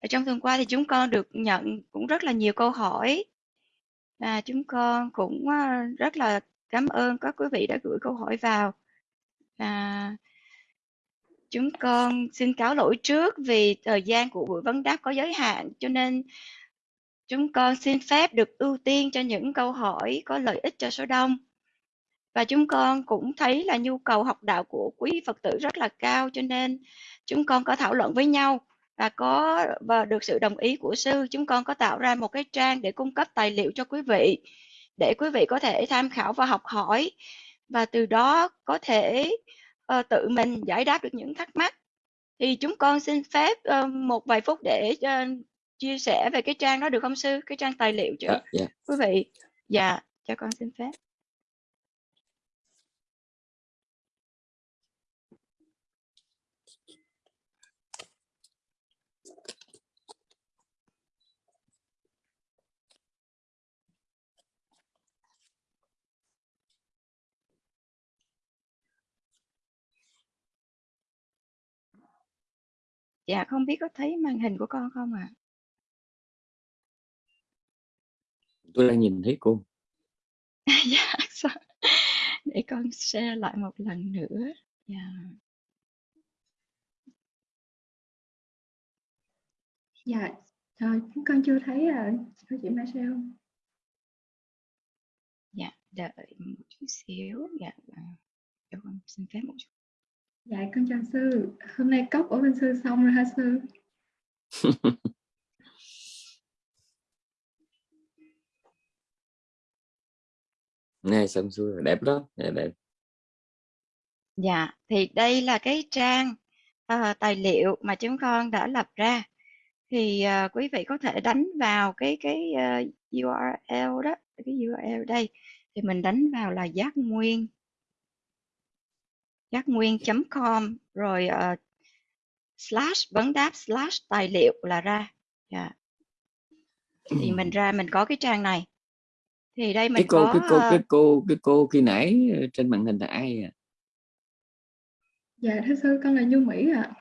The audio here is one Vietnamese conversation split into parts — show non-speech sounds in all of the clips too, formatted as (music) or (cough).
ở trong tuần qua thì chúng con được nhận cũng rất là nhiều câu hỏi. Và chúng con cũng ờ, rất là cảm ơn các quý vị đã gửi câu hỏi vào. Và chúng con xin cáo lỗi trước vì thời gian của buổi vấn đáp có giới hạn, cho nên chúng con xin phép được ưu tiên cho những câu hỏi có lợi ích cho số đông. Và chúng con cũng thấy là nhu cầu học đạo của quý Phật tử rất là cao, cho nên chúng con có thảo luận với nhau và có và được sự đồng ý của sư chúng con có tạo ra một cái trang để cung cấp tài liệu cho quý vị để quý vị có thể tham khảo và học hỏi. Và từ đó có thể uh, tự mình giải đáp được những thắc mắc. Thì chúng con xin phép uh, một vài phút để uh, chia sẻ về cái trang đó được không sư? Cái trang tài liệu cho yeah, yeah. quý vị. Dạ cho con xin phép Dạ không biết có thấy màn hình của con không ạ? À? Tôi đang nhìn thấy cô. (laughs) dạ, để con share lại một lần nữa. Dạ. Dạ, rồi chúng con chưa thấy à, cô chị Marcel. Dạ, đợi một chút xíu. Dạ, cho con xin phép một chút. Dạ con chào sư, hôm nay cốc của bên sư xong rồi hả sư? (laughs) Nghe xong xuôi đẹp đó, đẹp đẹp. Dạ, thì đây là cái trang uh, tài liệu mà chúng con đã lập ra. Thì uh, quý vị có thể đánh vào cái cái uh, ờ, URL đó, cái URL đây thì mình đánh vào là giác nguyên giác nguyên.com rồi uh, slash vấn đáp slash tài liệu là ra yeah. Dạ. thì mình ra mình có cái trang này thì đây mình cái cô có cái cô cái cô cái cô khi nãy ờ, trên màn hình là ai à dạ thưa sư con là như mỹ ạ à.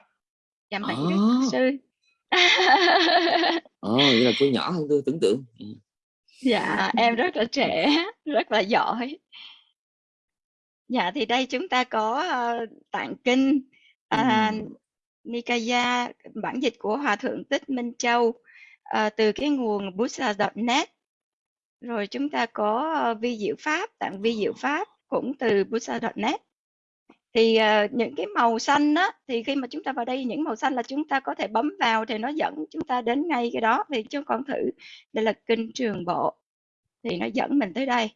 dạ mỹ à. sư ồ oh, vậy là cô nhỏ hơn tôi tưởng tượng ừ. dạ em rất là trẻ rất là giỏi Dạ thì đây chúng ta có uh, tạng kinh uh, Nikaya bản dịch của Hòa thượng Tích Minh Châu uh, từ cái nguồn buddha.net rồi chúng ta có uh, vi diệu pháp tạng vi diệu pháp cũng từ buddha.net thì uh, những cái màu xanh đó thì khi mà chúng ta vào đây những màu xanh là chúng ta có thể bấm vào thì nó dẫn chúng ta đến ngay cái đó. Thì chúng con thử đây là kinh trường bộ. Thì nó dẫn mình tới đây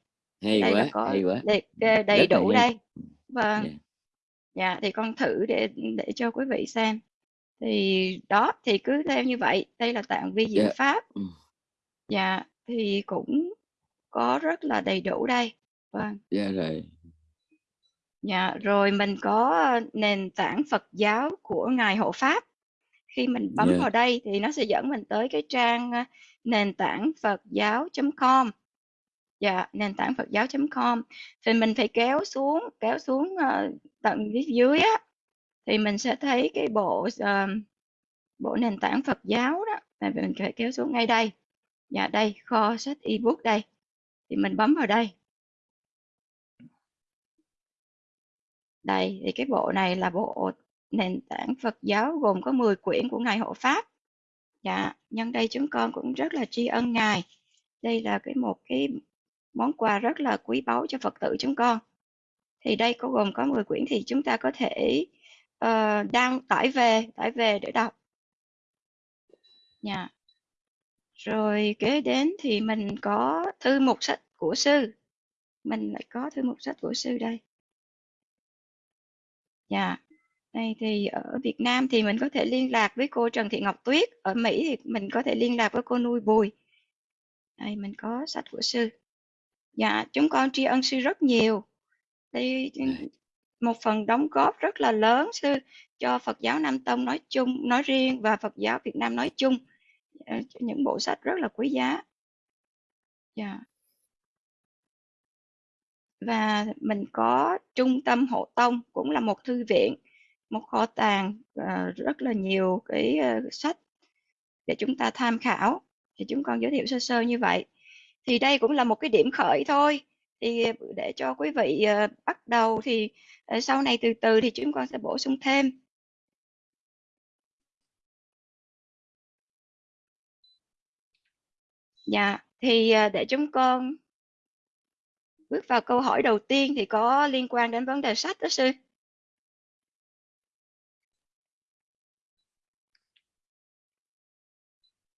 hay đây quá là có hay quá đầy, đầy đủ đây vâng yeah. yeah. dạ thì con thử để để cho quý vị xem thì đó thì cứ theo như vậy đây là tạng vi diệu yeah. pháp ừ. dạ thì cũng có rất là đầy đủ đây vâng dạ rồi dạ rồi mình có nền tảng Phật giáo của ngài hộ pháp khi mình bấm yeah. vào đây thì nó sẽ dẫn mình tới cái trang ờ, nền tảng Phật giáo.com dạ nền tảng Phật giáo.com thì mình phải kéo xuống kéo xuống ờ, uh, tận phía dưới á thì mình sẽ thấy cái bộ uh, bộ nền tảng Phật giáo đó là mình phải kéo xuống ngay đây. Dạ đây kho sách ebook đây. Thì mình bấm vào đây. Đây thì cái bộ này là bộ nền tảng Phật giáo gồm có 10 quyển của ngài hộ pháp. Dạ nhân đây chúng con cũng rất là tri ân ngài. Đây là cái một cái món quà rất là quý báu cho Phật tử chúng con. Thì đây có gồm có 10 quyển thì chúng ta có thể uh, đăng tải về, tải về để đọc. Nha. Yeah. Rồi kế đến thì mình có thư mục sách của sư. Mình lại có thư mục sách của sư đây. Dạ. Yeah. Đây thì ở Việt Nam thì mình có thể liên lạc với cô Trần Thị Ngọc Tuyết. Ở Mỹ thì mình có thể liên lạc với cô Nuôi Bùi. Đây mình có sách của sư. Dạ, chúng con tri ân sư rất nhiều. Đây một phần đóng góp rất là lớn sư cho Phật giáo Nam Tông nói chung, nói riêng và Phật giáo Việt Nam nói chung. Ờ, những bộ sách rất là quý giá. Dạ. Và mình có trung tâm hộ tông cũng là một thư viện, một kho tàng uh, rất là nhiều cái uh, sách để chúng ta tham khảo thì chúng con giới thiệu sơ sơ như vậy thì đây cũng là một cái điểm khởi thôi. Thì ờ, để cho quý vị uh, bắt đầu thì uh, sau này từ từ thì chúng con sẽ bổ sung thêm. Dạ thì uh, để chúng con bước vào câu hỏi đầu tiên thì có liên quan đến vấn đề sách đó sư.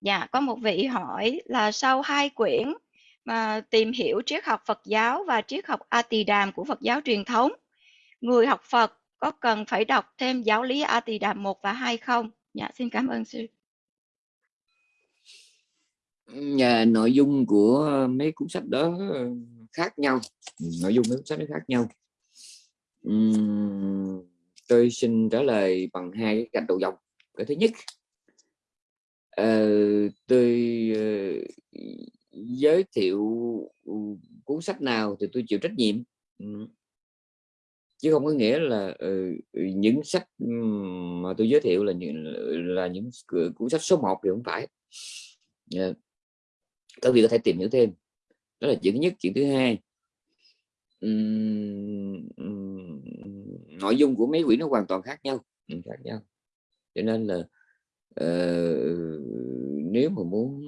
Dạ, có một vị hỏi là sau hai quyển mà tìm hiểu triết học Phật giáo và triết học A Tỳ Đàm của Phật giáo truyền thống, người học Phật có cần phải đọc thêm giáo lý A Tỳ Đàm 1 và 2 không? Dạ, xin cảm ơn sư. Nhà nội dung của mấy cuốn sách đó khác nhau, nội dung mấy cuốn sách nó khác nhau. Uhm, tôi xin trả lời bằng hai cái gạch đầu dòng. Cái thứ nhất uh, tôi uh, giới thiệu ừ, cuốn sách nào thì tôi chịu trách nhiệm. Ừ. Chứ không có nghĩa là ừ, những sách mà tôi giới thiệu là những là những cuốn sách số 1 thì không phải. Các vị có thể tìm hiểu thêm. Đó là chuyện thứ nhất. Chuyện thứ hai um, um, nội dung của mấy quỹ nó hoàn toàn khác nhau. Khác nhau. Cho nên là uh, nếu mà muốn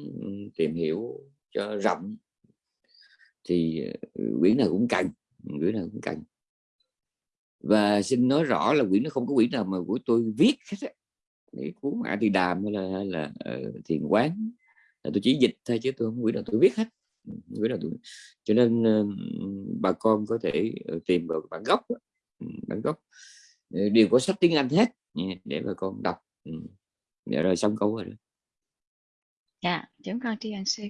tìm hiểu cho rộng thì ừ, quyển nào cũng cần quyển nào cũng cần. Và xin nói rõ là quyển nó không có quyển nào mà của tôi viết hết để cuốn mã thì đàm hay là, hay là uh, thiền quán. Là tôi chỉ dịch thôi chứ tôi không quyển nào tôi viết hết. Ừ, quyển nào tôi cho nên uh, bà con có thể ờ, tìm vào bản gốc ừ, bản gốc. Đều có sách tiếng Anh hết để bà con đọc. Để rồi xong câu rồi. Đó. dạ chúng con tri ân sư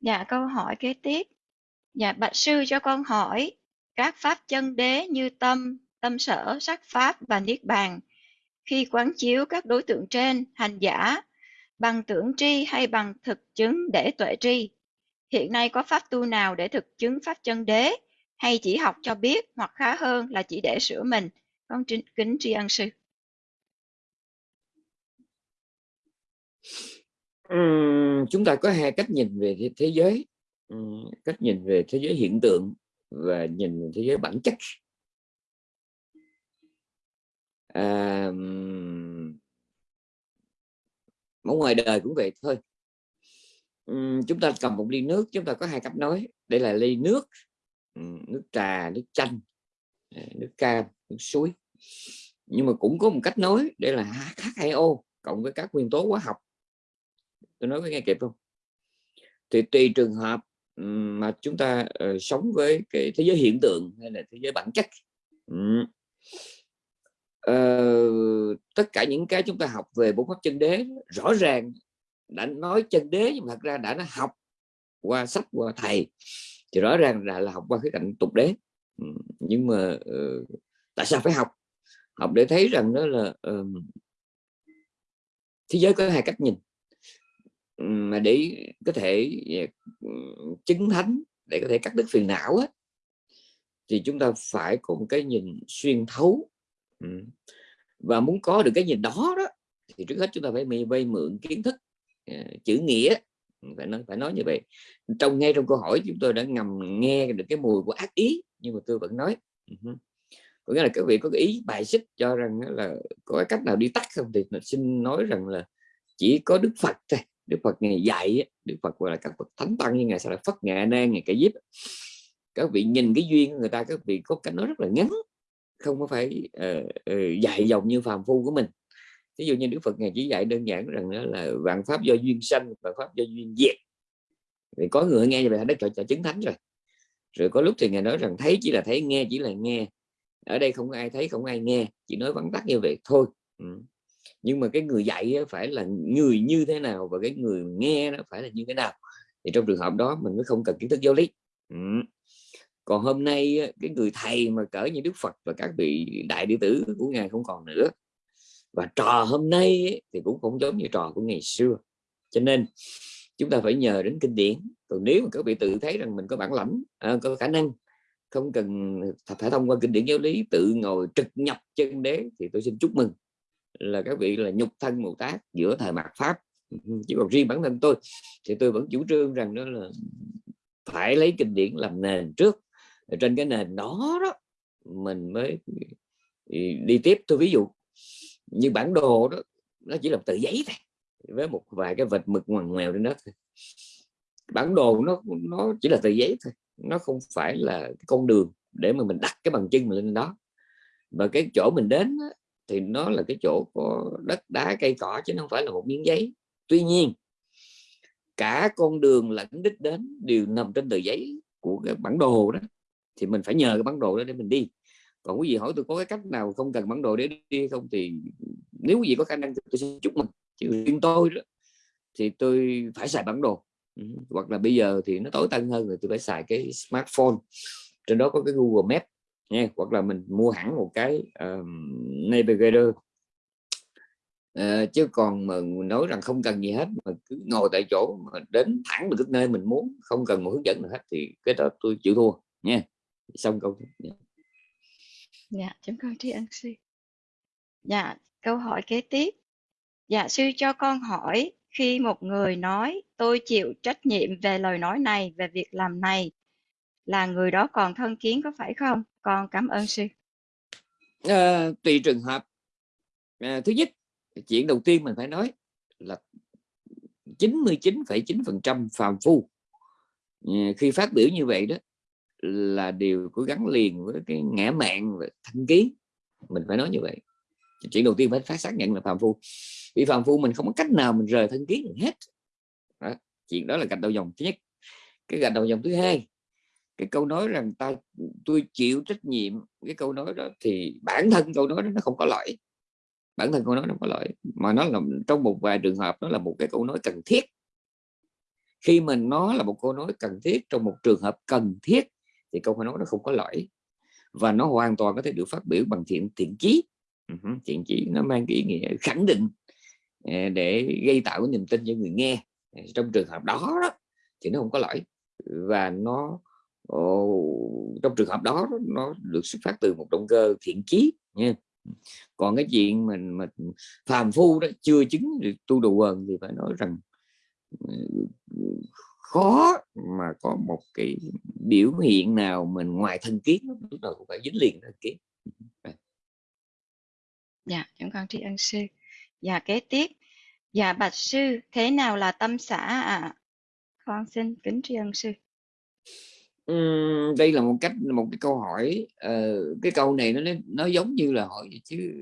dạ câu hỏi kế tiếp. Dạ bạch sư cho con hỏi, các pháp chân đế như tâm tâm sở, sắc pháp và niết bàn, khi quán chiếu các đối tượng trên, hành giả, bằng tưởng tri hay bằng thực chứng để tuệ tri, hiện nay có pháp tu nào để thực chứng pháp chân đế, hay chỉ học cho biết hoặc khá hơn là chỉ để sửa mình? Con kính tri ân sư uhm, chúng ta có hai cách nhìn về thế, thế giới. Uhm, cách nhìn về thế giới hiện tượng và nhìn về thế giới bản chất. À, ở ngoài đời cũng vậy thôi. Uhm, chúng ta cầm một ly nước chúng ta có hai cách nói. Đây là ly nước nước trà nước chanh à, nước cam nước suối. Nhưng mà cũng có một cách nói đây là H2O cộng với các nguyên tố hóa học tôi nói có nghe kịp không thì tùy trường hợp mà chúng ta uh, sống với cái thế giới hiện tượng hay là thế giới bản chất. Uh, tất cả những cái chúng ta học về bốn pháp chân đế rõ ràng đã nói chân đế nhưng mà thật ra đã nó học qua sách qua thầy thì rõ ràng là, là học qua cái cạnh tục đế. Nhưng mà uh, tại sao phải học? Học để thấy rằng đó là uh, thế giới có hai cách nhìn mà để có thể à, chứng thánh để có thể cắt đứt phiền não á, thì chúng ta phải có một cái nhìn xuyên thấu. Và muốn có được cái nhìn đó đó thì trước hết chúng ta phải vay mượn kiến thức à, chữ nghĩa. Phải nói phải nói như vậy. Trong ngay trong câu hỏi chúng tôi đã ngầm nghe được cái mùi của ác ý nhưng mà tôi vẫn nói. Có nghĩa là các vị có cái ý bài xích cho rằng là có cái cách nào đi tắt không thì xin nói rằng là chỉ có Đức Phật thôi. Đức Phật ngày dạy Đức Phật gọi là các Phật thánh tăng như ngày sau là Phật Nghệ Nan ngày cái giúp, các vị nhìn cái duyên của người ta các vị có cách nói rất là ngắn không có phải uh, uh, dạy dòng như phàm phu của mình. Ví dụ như Đức Phật ngày chỉ dạy đơn giản rằng đó là vạn pháp do duyên sanh và pháp do duyên diệt. Thì có người nghe như vậy đã cho, cho chứng thánh rồi. Rồi có lúc thì ngài nói rằng thấy chỉ là thấy nghe chỉ là nghe. Ở đây không có ai thấy không ai nghe chỉ nói vắn tắt như vậy thôi. Ừ nhưng mà cái người dạy phải là người như thế nào và cái người nghe nó phải là như thế nào? Thì trong trường hợp đó mình mới không cần kiến thức giáo lý. Ừ. còn hôm nay cái người thầy mà cỡ như Đức Phật và các vị đại đệ tử của ngài không còn nữa. Và trò hôm nay thì cũng không giống như trò của ngày xưa. Cho nên chúng ta phải nhờ đến kinh điển. Còn nếu mà các vị tự thấy rằng mình có bản lãnh à, có khả năng không cần phải thông qua kinh điển giáo lý tự ngồi trực nhập chân đế thì tôi xin chúc mừng là các vị là nhục thân Bồ Tát giữa thời mạt Pháp. Chứ còn riêng bản thân tôi thì tôi vẫn chủ trương rằng đó là phải lấy kinh điển làm nền trước. Trên cái nền đó đó, mình mới ừ, đi tiếp. Tôi ví dụ như bản đồ đó, nó chỉ là tờ giấy thôi, với một vài cái vệt mực ngoằn ngoèo trên đó thôi. Bản đồ nó nó chỉ là tờ giấy thôi, nó không phải là cái con đường để mà mình đặt cái bằng chân mình lên đó. Và cái chỗ mình đến thì nó là cái chỗ có đất đá, cây cỏ chứ không phải là một miếng giấy. Tuy nhiên, cả con đường lẫn đích đến đều nằm trên tờ giấy của cái bản đồ đó. Thì mình phải nhờ cái bản đồ đó để mình đi. Còn quý vị hỏi tôi có cái cách nào không cần bản đồ để đi không thì nếu quý vị có khả năng tôi sẽ chúc mừng. Chứ riêng tôi đó, thì tôi phải xài bản đồ. Ừ, hoặc là bây giờ thì nó tối tân hơn rồi, tôi phải xài cái smartphone. Trên đó có cái Google Maps nha hoặc là mình mua hẳn một cái uh, navigator. Uh, chứ còn mà nói rằng không cần gì hết mà cứ ngồi tại chỗ mà đến thẳng được nơi mình muốn không cần một hướng dẫn nào hết thì cái đó tôi chịu thua nha xong câu dạ chúng con tri ân sư dạ câu hỏi kế tiếp. Dạ sư cho con hỏi khi một người nói tôi chịu trách nhiệm về lời nói này về việc làm này là người đó còn thân kiến có phải không? Con cảm ơn sư. À, tùy trường hợp. À, thứ nhất chuyện đầu tiên mình phải nói là 99,9% phàm phu. À, khi phát biểu như vậy đó là điều có gắn liền với cái ngã mạng và thân kiến. Mình phải nói như vậy. Chuyện đầu tiên phải phát xác nhận là phàm phu. Vì phàm phu mình không có cách nào mình rời thân kiến được hết. Đó. chuyện đó là gạch đầu dòng thứ nhất. Cái gạch đầu dòng thứ hai cái câu nói rằng ta tôi chịu trách nhiệm cái câu nói đó. Thì bản thân câu nói đó nó không có lỗi. Bản thân câu nói nó không có lỗi. Mà nó là trong một vài trường hợp nó là một cái câu nói cần thiết. Khi mình nó là một câu nói cần thiết trong một trường hợp cần thiết thì câu nói nó không có lỗi. Và nó hoàn toàn có thể được phát biểu bằng thiện thiện chí. Thiện chí nó mang cái ý nghĩa khẳng định ờ, để gây tạo cái niềm tin cho người nghe. Ờ, trong trường hợp đó, đó thì nó không có lỗi. Và nó trong trường hợp đó, nó được xuất phát từ một động cơ thiện chí nha. Còn cái chuyện mình, mà phàm phu đó, chưa chứng được tu đồ quần thì phải nói rằng ừ, khó mà có một cái biểu hiện nào mình ngoài thân kiến lúc nào cũng phải dính liền thân kiến. Dạ chúng con tri ân sư. Dạ kế tiếp. Dạ bạch sư, thế nào là tâm xã à con xin kính tri ân sư. Uhm, đây là một cách một cái câu hỏi uh, cái câu này nó nó giống như là hỏi chứ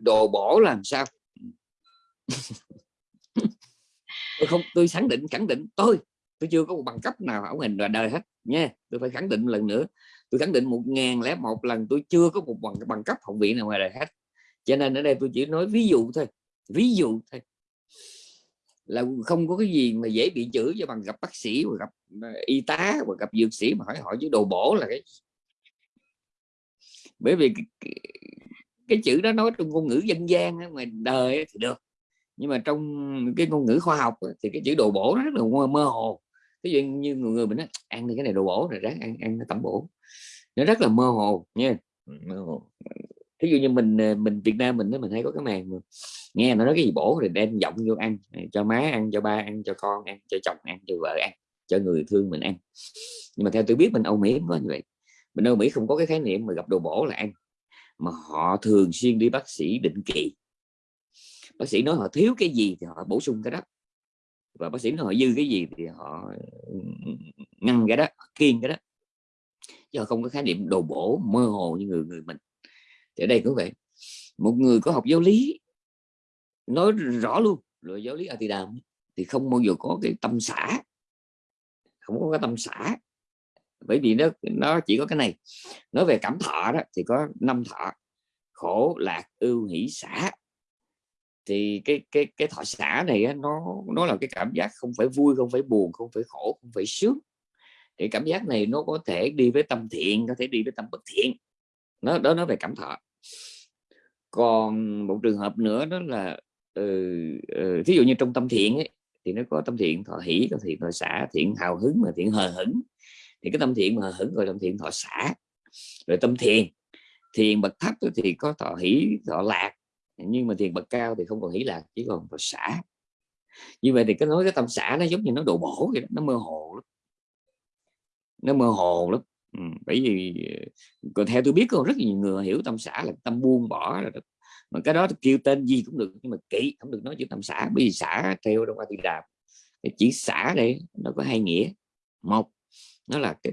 đồ bổ làm sao? (laughs) Tôi không tôi khẳng định khẳng định. Tôi tôi chưa có một bằng cấp nào ở hình đời hết nha. Tôi phải khẳng định một lần nữa. Tôi khẳng định một ngàn lẻ một lần tôi chưa có một bằng bằng cấp học viện nào ngoài đời hết. Cho nên ở đây tôi chỉ nói ví dụ thôi ví dụ thôi. Là không có cái gì mà dễ bị chửi cho bằng gặp bác sĩ và gặp y tá và gặp dược sĩ mà hỏi hỏi chứ đồ bổ là cái bởi vì cái, cái, chữ đó nói trong ngôn ngữ dân gian ngoài đời thì được. Nhưng mà trong cái ngôn ngữ khoa học thì cái chữ đồ bổ nó rất là mơ hồ. Ví dụ như người người mình nói ăn thì cái này đồ bổ rồi ráng ăn ăn tẩm bổ. Nó rất là mơ hồ nha. Mơ hồ. Ví dụ như mình ờ, mình Việt Nam mình mình hay có cái màn mà nghe nó nói cái gì bổ thì đem giọng vô ăn cho má ăn cho ba ăn cho con ăn cho chồng ăn cho vợ ăn cho người thương mình ăn. Nhưng mà theo tôi biết mình Âu Mỹ không có như vậy. Mình Âu Mỹ không có cái khái niệm mà gặp đồ bổ là ăn, mà họ thường xuyên đi bác sĩ định kỳ. Bác sĩ nói họ thiếu cái gì thì họ bổ sung cái đó. Và bác sĩ nói họ dư cái gì thì họ ừ, ngăn cái đó kiên cái đó. Chứ họ không có khái niệm đồ bổ mơ hồ như người người mình. Thì ở đây cũng vậy. Một người có học giáo lý, nói rõ luôn rồi giáo lý Atidam thì không bao giờ có cái tâm xã không có cái tâm xã bởi vì nó nó chỉ có cái này. Nói về cảm thọ đó thì có năm thọ. Khổ lạc ưu hỷ xã thì cái cái cái thọ xã này nó nó là cái cảm giác không phải vui không phải buồn không phải khổ không phải sướng. Thì cảm giác này nó có thể đi với tâm thiện có thể đi với tâm bất thiện. Nó đó nói về cảm thọ. Còn một trường hợp nữa đó là ừ, ừ, thí dụ như trong tâm thiện ấy, thì nó có tâm thiện thọ hỷ tâm thiện thọ xả thiện hào hứng mà thiện hờ hững. Thì cái tâm thiện mà hờ hững gọi tâm thiện thọ xả. Rồi tâm thiền thiền bậc thấp thì có thọ hỷ thọ lạc nhưng mà thiền bậc cao thì không còn hỷ lạc chỉ còn thọ xả. Như vậy thì cái nói cái tâm xã nó giống như nó độ bổ vậy đó, nó mơ hồ lắm. Nó mơ hồ lắm. Ừ, bởi vì ờ, còn theo tôi biết có rất nhiều người hiểu tâm xã là tâm buông bỏ là mà cái đó kêu tên gì cũng được, nhưng mà kỹ, không được nói chữ tâm xã bởi vì xã theo trong a thì đạp cái chỉ xã đây nó có hai nghĩa. Một, nó là cái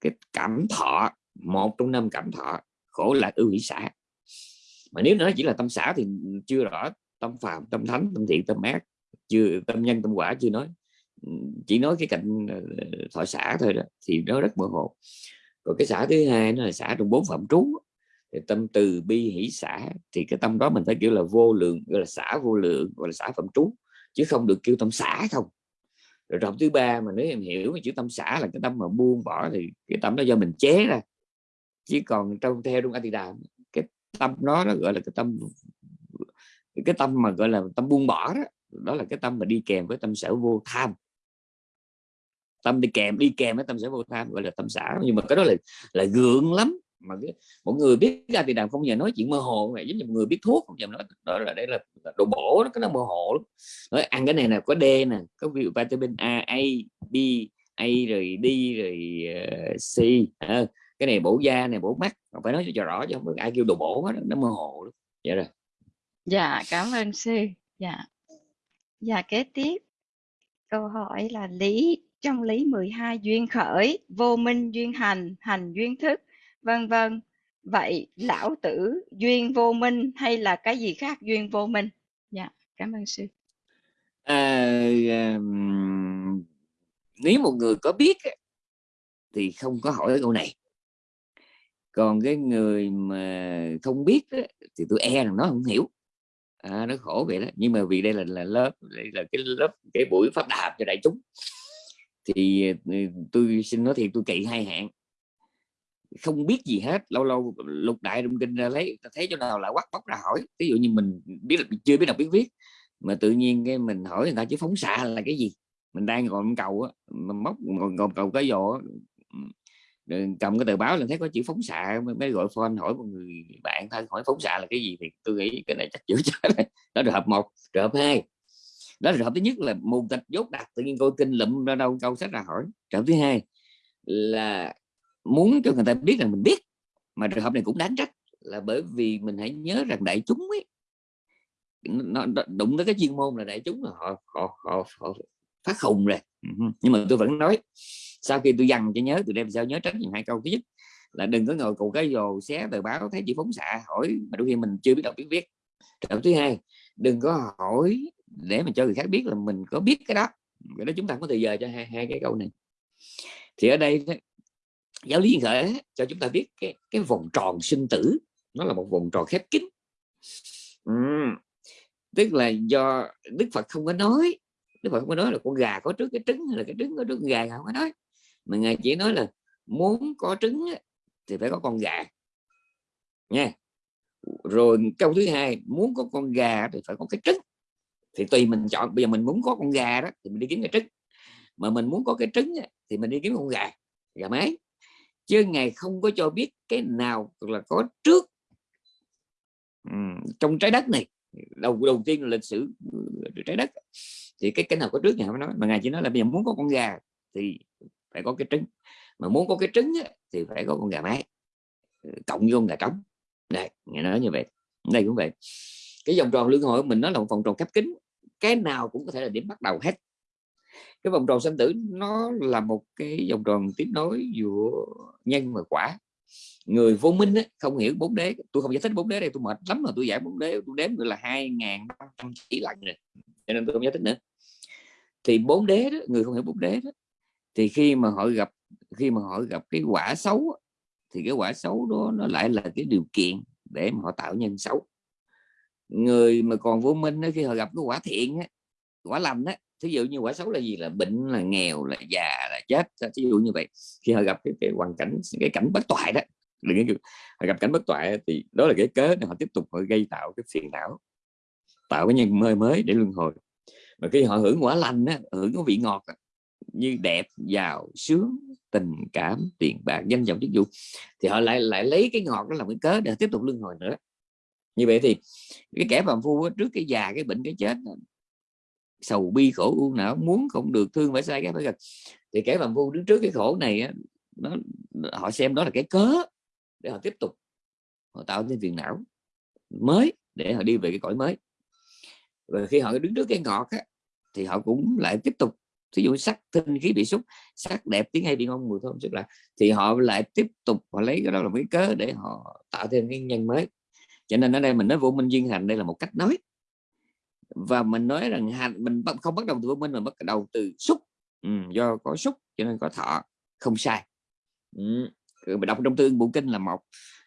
cái cảm thọ, một trong năm cảm thọ, khổ là ưu hỷ xã mà nếu nó chỉ là tâm xã thì chưa rõ, tâm phàm, tâm thánh, tâm thiện, tâm ác, chưa, tâm nhân, tâm quả chưa nói. Chỉ nói cái cạnh ờ, thọ xã thôi đó, thì nó rất mơ hồ. Còn cái xã thứ hai nó là xã trong bốn phạm trú thì tâm từ bi hỷ xã thì cái tâm đó mình phải kiểu là vô lượng, gọi là xã vô lượng, gọi là xã phẩm trú, chứ không được kêu tâm xã không. Rồi trọng thứ ba mà nếu em hiểu chữ tâm xã là cái tâm mà buông bỏ thì cái tâm đó do mình chế ra. Chứ còn trong theo trong Atida, cái tâm đó nó gọi là cái tâm cái tâm mà gọi là tâm buông bỏ đó đó là cái tâm mà đi kèm với tâm sở vô tham. Tâm đi kèm đi kèm với tâm sở vô tham gọi là tâm xã nhưng mà cái đó là là gượng lắm mà cái, một người biết ra thì đàm không giờ nói chuyện mơ hồ này giống như một người biết thuốc không giờ nói đó là đây là, là đồ bổ nó cái nó mơ hồ lắm. Nói ăn cái này là có D nè có vitamin A A B A rồi D rồi uh, C à, cái này bổ da này bổ mắt phải nói cho rõ chứ không ai kêu đồ bổ hết nó mơ hồ lắm. Vậy rồi. Dạ cảm ơn sư. Dạ. Dạ kế tiếp. Câu hỏi là lý trong lý 12 duyên khởi vô minh duyên hành hành duyên thức vân vân. Vậy lão tử duyên vô minh hay là cái gì khác duyên vô minh? Dạ cảm ơn sư. À, um, nếu một người có biết thì không có hỏi câu này. Còn cái người mà không biết thì tôi e rằng nó không hiểu. À, nó khổ vậy đó. Nhưng mà vì đây là là lớp đây là cái lớp cái buổi pháp đạp cho đại chúng thì ừ, tôi xin nói thiệt tôi kỵ hai hạn không biết gì hết, lâu lâu lục đại trong kinh ra lấy thấy chỗ nào là quắc bóc ra hỏi. Ví dụ như mình biết là chưa biết đọc biết viết, mà tự nhiên cái mình hỏi người ta chứ phóng xạ là cái gì? Mình đang còn cầu á mà móc còn cầu cái giò cầm cái tờ báo là thấy có chữ phóng xạ, mới gọi phone hỏi một người bạn thân hỏi phóng xạ là cái gì thì tôi nghĩ cái này chắc chữ (laughs) chết đó là hợp một trường hợp hai. Đó là trường hợp thứ nhất là mù tịch dốt đặt tự nhiên coi kinh lụm ra đâu, câu sách ra hỏi. Trường hợp thứ hai là muốn cho người ta biết rằng mình biết. Mà trường hợp này cũng đáng trách là bởi vì mình hãy nhớ rằng đại chúng ấy nó, đụng tới cái chuyên môn là đại chúng là họ họ, họ, họ phát khùng rồi. Nhưng mà tôi vẫn nói sau khi tôi dằn cho nhớ tôi đem sao nhớ tránh những hai câu. Thứ nhất là đừng có ngồi cụ cái dồ xé tờ báo thấy chị phóng xạ hỏi mà đôi khi mình chưa biết đọc biết viết câu thứ hai đừng có hỏi để mà cho người khác biết là mình có biết cái đó. Cái đó chúng ta có thời giờ cho hai, hai cái câu này. Thì ở đây giáo lý khởi cho chúng ta biết cái cái vòng tròn sinh tử, nó là một vòng tròn khép kín. Uhm. tức là do đức phật không có nói, đức phật không có nói là con gà có trước cái trứng hay là cái trứng có trước gà không có nói. Mà ngài chỉ nói là muốn có trứng thì phải có con gà. Nha. Rồi câu thứ hai, muốn có con gà thì phải có cái trứng. Thì tùy mình chọn, bây giờ mình muốn có con gà đó thì mình đi kiếm cái trứng. Mà mình muốn có cái trứng thì mình đi kiếm con gà gà mái chứ ngài không có cho biết cái nào là có trước ừ, trong trái đất này. Đầu đầu tiên là lịch sử trái đất. Thì cái cái nào có trước ngài không nói. Mà ngài chỉ nói là bây giờ muốn có con gà thì phải có cái trứng. Mà muốn có cái trứng thì phải có con gà mái. Ừ, cộng với con gà trống. Đây ngài nói như vậy. Đây cũng vậy. Cái vòng tròn luân hồi của mình nó là một vòng tròn khép kín. Cái nào cũng có thể là điểm bắt đầu hết cái vòng tròn sinh tử nó là một cái vòng tròn tiếp nối giữa nhân và quả. Người vô minh ấy, không hiểu bốn đế tôi không giải thích bốn đế đây tôi mệt lắm mà tôi giải bốn đế tôi đếm được là hai ngàn năm chỉ lần rồi cho nên tôi không giải thích nữa. Thì bốn đế đó người không hiểu bốn đế đó thì khi mà họ gặp khi mà họ gặp cái quả xấu thì cái quả xấu đó nó lại là cái điều kiện để mà họ tạo nhân xấu. Người mà còn vô minh đó, khi họ gặp cái quả thiện ấy, quả lành á thí dụ như quả xấu là gì? Là bệnh là nghèo là già là chết thí dụ như vậy. Khi họ gặp cái, cái hoàn cảnh cái cảnh bất toại đó đừng họ gặp cảnh bất toại thì đó là cái cớ để họ tiếp tục họ gây tạo cái phiền não tạo cái nhân mới mới để luân hồi. Mà khi họ hưởng quả lành á, hưởng cái vị ngọt đó, như đẹp giàu sướng tình cảm tiền bạc danh vọng chức vụ thì họ lại lại lấy cái ngọt đó làm cái cớ để tiếp tục luân hồi nữa. Như vậy thì cái kẻ phàm phu trước cái già cái bệnh cái chết sầu bi khổ u não muốn không được thương phải sai cái phải gặp thì kẻ phàm phu đứng trước cái khổ này á, nó họ xem đó là cái cớ để họ tiếp tục họ tạo nên phiền não mới để họ đi về cái cõi mới. Và khi họ đứng trước cái ngọt á, thì họ cũng lại tiếp tục thí dụ sắc tinh khí bị xúc sắc đẹp tiếng hay bị ngon mùi thơm sức là thì họ lại tiếp tục họ lấy cái đó là cái cớ để họ tạo thêm cái nhân mới. Cho nên ở đây mình nói vô minh duyên hành đây là một cách nói và mình nói rằng hành mình không bắt đầu từ vô minh mà bắt đầu từ xúc. Ừ, do có xúc cho nên có thọ không sai. Ừ. đọc trong tương bộ kinh là một.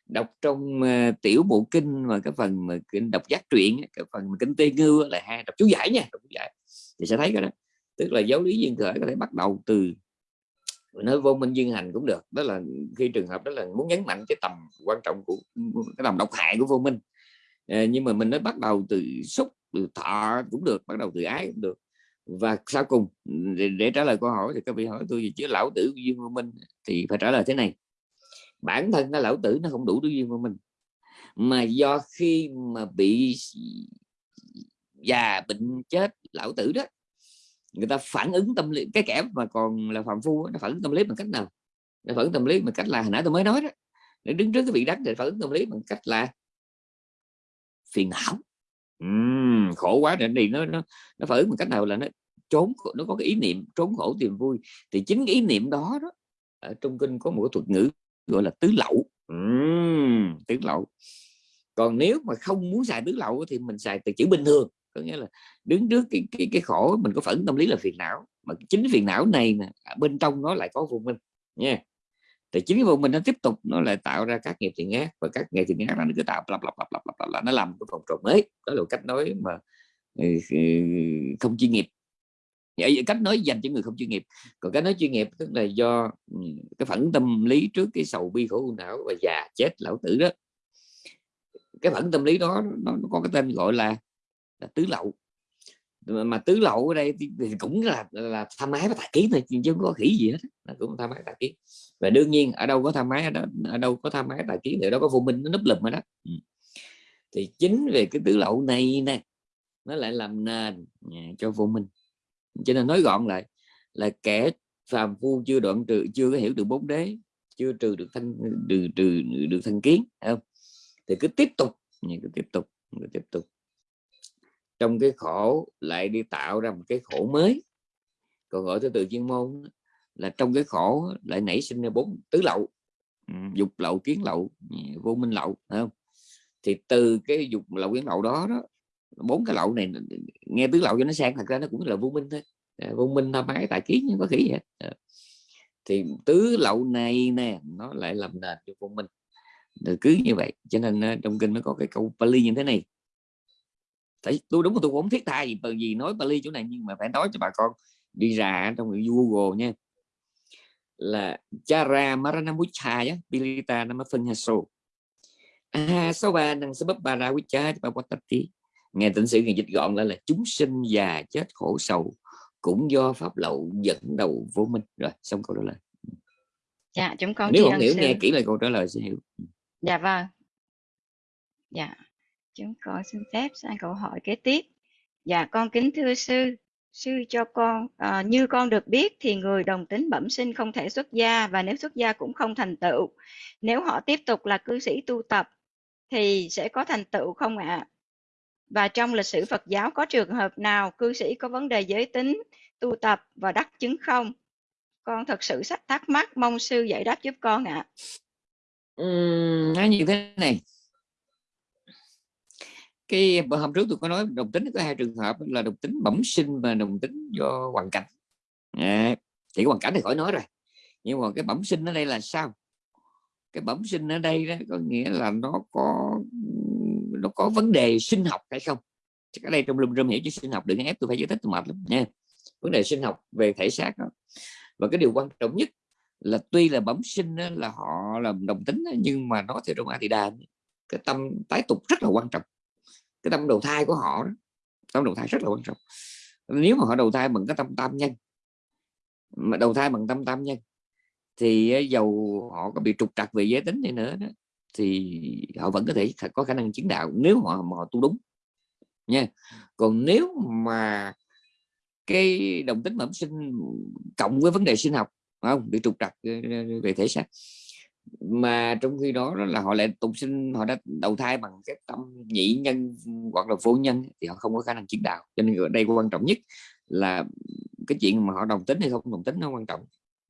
Đọc trong uh, tiểu bộ kinh mà cái phần mà kinh đọc giác truyện cái phần mà kinh tê ngư là hai đọc chú giải nha đọc chú giải. Thì sẽ thấy cái đó. Tức là giáo lý duyên khởi có thể bắt đầu từ nói vô minh duyên hành cũng được. Đó là khi trường hợp đó là muốn nhấn mạnh cái tầm quan trọng của cái tầm độc hại của vô minh. À, nhưng mà mình nói bắt đầu từ xúc từ thọ cũng được bắt đầu từ ái cũng được. Và sau cùng để, để trả lời câu hỏi thì các vị hỏi tôi gì chứ lão tử duyên vô minh thì phải trả lời thế này. Bản thân nó lão tử nó không đủ duyên vô minh mà do khi mà bị già bệnh chết lão tử đó người ta phản ứng tâm lý cái kẻ mà còn là phạm phu nó phản ứng tâm lý bằng cách nào? Nó phản ứng tâm lý bằng cách là hồi nãy tôi mới nói đó để đứng trước cái vị đắc để phản ứng tâm lý bằng cách là phiền não uhm, khổ quá để đi nó nó nó phản ứng bằng cách nào là nó trốn nó có cái ý niệm trốn khổ tìm vui. Thì chính cái ý niệm đó đó ở trong kinh có một cái thuật ngữ gọi là tứ lậu. Uhm, tứ lậu. Còn nếu mà không muốn xài tứ lậu thì mình xài từ chữ bình thường có nghĩa là đứng trước cái cái, cái khổ mình có phẫn tâm lý là phiền não. Mà chính phiền não này nè bên trong nó lại có vô minh nha thì chính cái vùng mình nó tiếp tục nó lại tạo ra các nghiệp thiện ác và các nghiệp thiện ác nó cứ tạo lặp lặp lặp lặp lặp nó làm cái vòng tròn mới. Đó là cách nói mà ừ, ừ, không chuyên nghiệp. Cách nói dành cho người không chuyên nghiệp. Còn cái nói chuyên nghiệp tức là do ừ, cái phản tâm lý trước cái sầu bi khổ u não và già chết lão tử đó. Cái phản tâm lý đó nó, nó có cái tên gọi là là tứ lậu mà tứ lậu ở đây thì, cũng là là tham ái và tà kiến thôi chứ không có khỉ gì hết là cũng tham ái tà kiến. Và đương nhiên ở đâu có tham ái ở, đó, ở đâu có tham ái tà kiến thì đó có vô minh nó núp lùm ở đó. Ừ. thì chính về cái tứ lậu này nè nó lại làm nền cho vô minh cho nên nói gọn lại là kẻ phàm phu chưa đoạn trừ chưa có hiểu được bốn đế chưa trừ được thanh trừ trừ được thanh kiến không? Thì cứ tiếp tục cứ tiếp tục cứ tiếp tục trong cái khổ lại đi tạo ra một cái khổ mới. Còn gọi theo từ chuyên môn là trong cái khổ lại nảy sinh ra bốn tứ lậu. Dục lậu kiến lậu vô minh lậu không? Thì từ cái dục lậu kiến lậu đó đó bốn cái lậu này nghe tứ lậu cho nó sang thật ra nó cũng là vô minh thôi. À, vô minh tham ái tại kiến nhưng có khỉ vậy. À. thì tứ lậu này nè nó lại làm nền cho vô minh. Cứ như vậy cho nên trong kinh nó có cái câu Pali như thế này tại tôi đúng là tôi cũng thiết tha gì bởi vì nói Bali chỗ này nhưng mà phải nói cho bà con đi ra trong Google nha. Là Chara Maranamucha á Pilita ra quý cha bà bắt tí nghe tỉnh sử người dịch gọn lại là chúng sinh già chết khổ sầu cũng do pháp lậu dẫn đầu vô minh. Rồi xong câu trả lời. Dạ chúng con nếu không hiểu nghe kỹ lại câu trả lời sẽ hiểu. Dạ vâng. Dạ Chúng con xin phép sang câu hỏi kế tiếp. Dạ con kính thưa sư, sư cho con à, như con được biết thì người đồng tính bẩm sinh không thể xuất gia và nếu xuất gia cũng không thành tựu. Nếu họ tiếp tục là cư sĩ tu tập thì sẽ có thành tựu không ạ? À? Và trong lịch sử Phật giáo có trường hợp nào cư sĩ có vấn đề giới tính, tu tập và đắc chứng không? Con thật sự sách thắc mắc, mong sư giải đáp giúp con ạ. À. Uhm, nói như thế này cái hôm trước tôi có nói đồng tính có hai trường hợp là đồng tính bẩm sinh và đồng tính do hoàn cảnh. À, thì hoàn cảnh thì khỏi nói rồi. Nhưng mà cái bẩm sinh ở đây là sao? Cái bẩm sinh ở đây đó có nghĩa là nó có nó có vấn đề sinh học hay không? Ở đây trong lùm râm hiểu chứ sinh học đừng ép tôi phải giải thích tôi mệt lắm nha. Vấn đề sinh học về thể xác đó. và cái điều quan trọng nhất là tuy là bẩm sinh đó, là họ làm đồng tính đó, nhưng mà nó theo trong A thì đà cái tâm tái tục rất là quan trọng cái tâm đầu thai của họ đó, tâm đầu thai rất là quan trọng. Nếu mà họ đầu thai bằng cái tâm tam nhân mà đầu thai bằng tâm tam nhân thì dầu họ có bị trục trặc về giới tính này nữa đó, thì họ vẫn có thể có khả năng chứng đạo nếu họ mà họ tu đúng nha. Còn nếu mà cái đồng tính bẩm sinh cộng với vấn đề sinh học không? Bị trục trặc ờ, ờ, về thể xác mà trong khi đó, đó là họ lại tục sinh họ đã đầu thai bằng cái tâm nhị nhân hoặc là vô nhân thì họ không có khả năng chứng đạo. Cho nên ở đây quan trọng nhất là cái chuyện mà họ đồng tính hay không đồng tính nó quan trọng.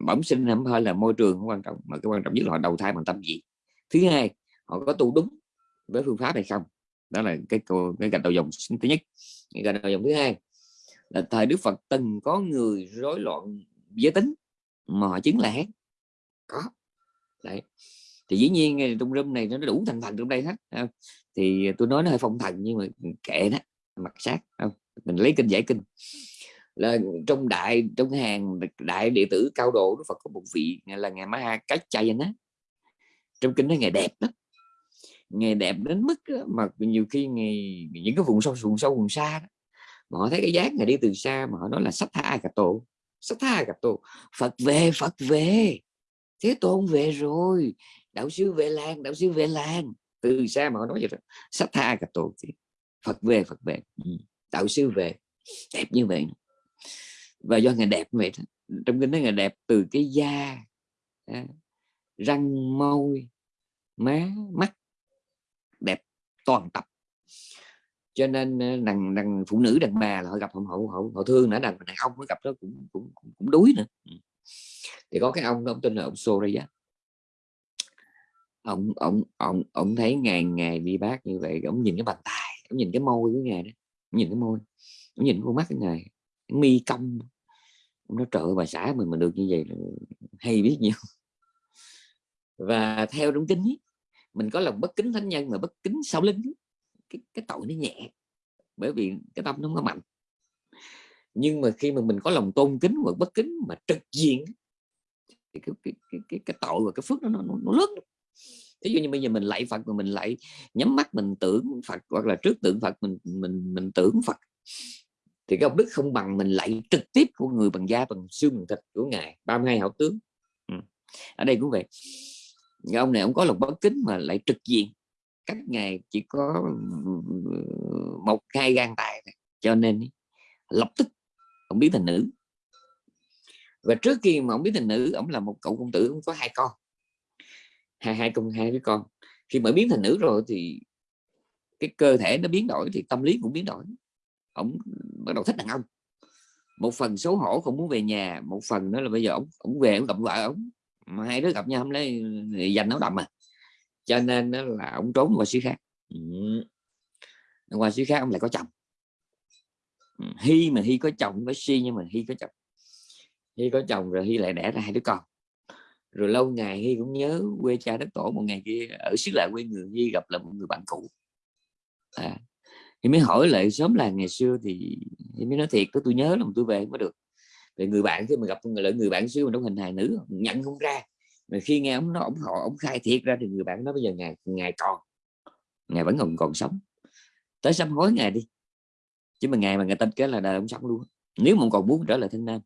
Bẩm sinh không hơi là môi trường không quan trọng mà cái quan trọng nhất là họ đầu thai bằng tâm gì thứ hai họ có tu đúng với phương pháp hay không? Đó là cái cái gạch đầu dòng thứ nhất. Cái gạch đầu dòng thứ hai là thời Đức Phật từng có người rối loạn giới tính mà họ chứng là có đấy. Thì dĩ nhiên trong room này nó đủ thành phần trong đây hết không? thì tôi nói nó hơi phong thần nhưng mà kệ đó mặt sát không? Mình lấy kinh giải kinh. Là trong đại trong hàng đại đệ tử cao độ Đức Phật có một vị là ngài Ma Cách Chay á trong kinh nó ngày đẹp đó ngày đẹp đến mức đó, mà nhiều khi ngày những cái vùng sâu vùng sâu vùng xa đó, mà họ thấy cái dáng ngày đi từ xa mà họ nói là sắp tha cả tổ sắp tha cả tổ Phật về Phật về thế tôn về rồi. Đạo sư về làng đạo sư về làng từ xa mà họ nói vậy đó sắp tha cả tổ Phật về Phật về. Ừ. Đạo sư về đẹp như vậy. Và do ngày đẹp vậy trong kinh nói ngày đẹp từ cái da à, răng môi má mắt. Đẹp toàn tập. Cho nên đàn đàn phụ nữ đàn bà là họ gặp họ họ, họ, họ thương nữa. Đàn đàn ông mới gặp đó cũng cũng cũng, đuối nữa. Ừ thì có cái ông ông tên là ông Soraya ông ông ông ông thấy ngày ngày đi bác như vậy ông nhìn cái bàn tay ông nhìn cái môi của ngài đó ông nhìn cái môi ông nhìn con mắt cái ngài mi cong. Nó trợ bà xã mình mà được như vậy là hay biết nhiều. Và theo đúng kính mình có lòng bất kính thánh nhân mà bất kính sau linh cái, cái tội nó nhẹ bởi vì cái tâm nó không có mạnh. Nhưng mà khi mà mình có lòng tôn kính và bất kính mà trực diện cái cái cái cái, cái tội và cái phước nó nó, nó lớn. Ví dụ như bây giờ mình lạy Phật mà mình lại nhắm mắt mình tưởng Phật hoặc là trước tượng Phật mình mình mình tưởng Phật thì cái ông đức không bằng mình lạy trực tiếp của người bằng da bằng xương bằng thịt của ngài 32 hảo tướng. Ừ. ở đây cũng vậy. Cái ông này ông có lòng bất kính mà lại trực diện. Cách ngài chỉ có ừ, ừ, một hai gan tài cho nên lập tức ông biến thành nữ và trước khi mà ông biến thành nữ, ông là một cậu công tử, ông có hai con. Hai hai con, hai đứa con. Khi mà biến thành nữ rồi thì cái cơ thể nó biến đổi, thì tâm lý cũng biến đổi. Ông bắt đầu thích đàn ông. Một phần xấu hổ không muốn về nhà, một phần đó là bây giờ ông ông về ông gặp vợ ông. Mà hai đứa gặp nhau không lấy dành nó đậm à. Cho nên đó là ông trốn qua xứ khác. Ừ. qua xứ khác ông lại có chồng. Hy mà hy có chồng với si nhưng mà hy có chồng hy có chồng rồi hy lại đẻ ra hai đứa con. Rồi lâu ngày hy cũng nhớ quê cha đất tổ một ngày kia ở xứ lại quê người hy gặp là một người bạn cũ. À, thì mới hỏi lại sớm là ngày xưa thì, thì mới nói thiệt tôi nhớ là tôi về mới được. Về người bạn khi mà gặp người người bạn xưa mà trong hình hài nữ nhận không ra. Mà khi nghe ông nó ông họ ông khai thiệt ra thì người bạn nói bây giờ ngày ngày còn ngày vẫn còn còn sống. Tới sám hối ngày đi. Chứ mà ngày mà người ta kết là đời ông sống luôn. Nếu mà còn muốn trở lại thanh nam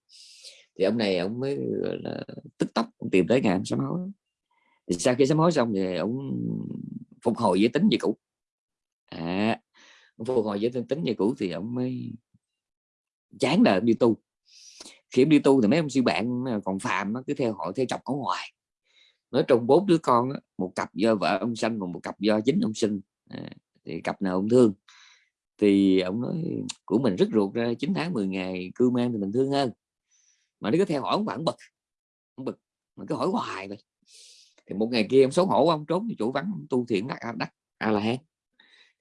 thì ông này ông mới là tức tốc tìm tới ngàn ông sám hối thì sau khi sám hối xong thì ông phục hồi giới tính như cũ. À phục hồi giới tính như cũ thì ông mới chán đời đi tu. Khi đi tu thì mấy ông sư bạn còn phàm cứ theo họ theo chọc ở ngoài. Nói trong bốn đứa con một cặp do vợ ông sanh còn một cặp do chính ông sinh. À, thì cặp nào ông thương? Thì ông nói của mình rất ruột ra 9 tháng 10 ngày cư mang thì mình thương hơn mà nó cứ theo hỏi ông bạn bực ông bực mà cứ hỏi hoài vậy. Thì một ngày kia ông xấu hổ ông trốn chỗ vắng tu thiện đắc đắc a la hán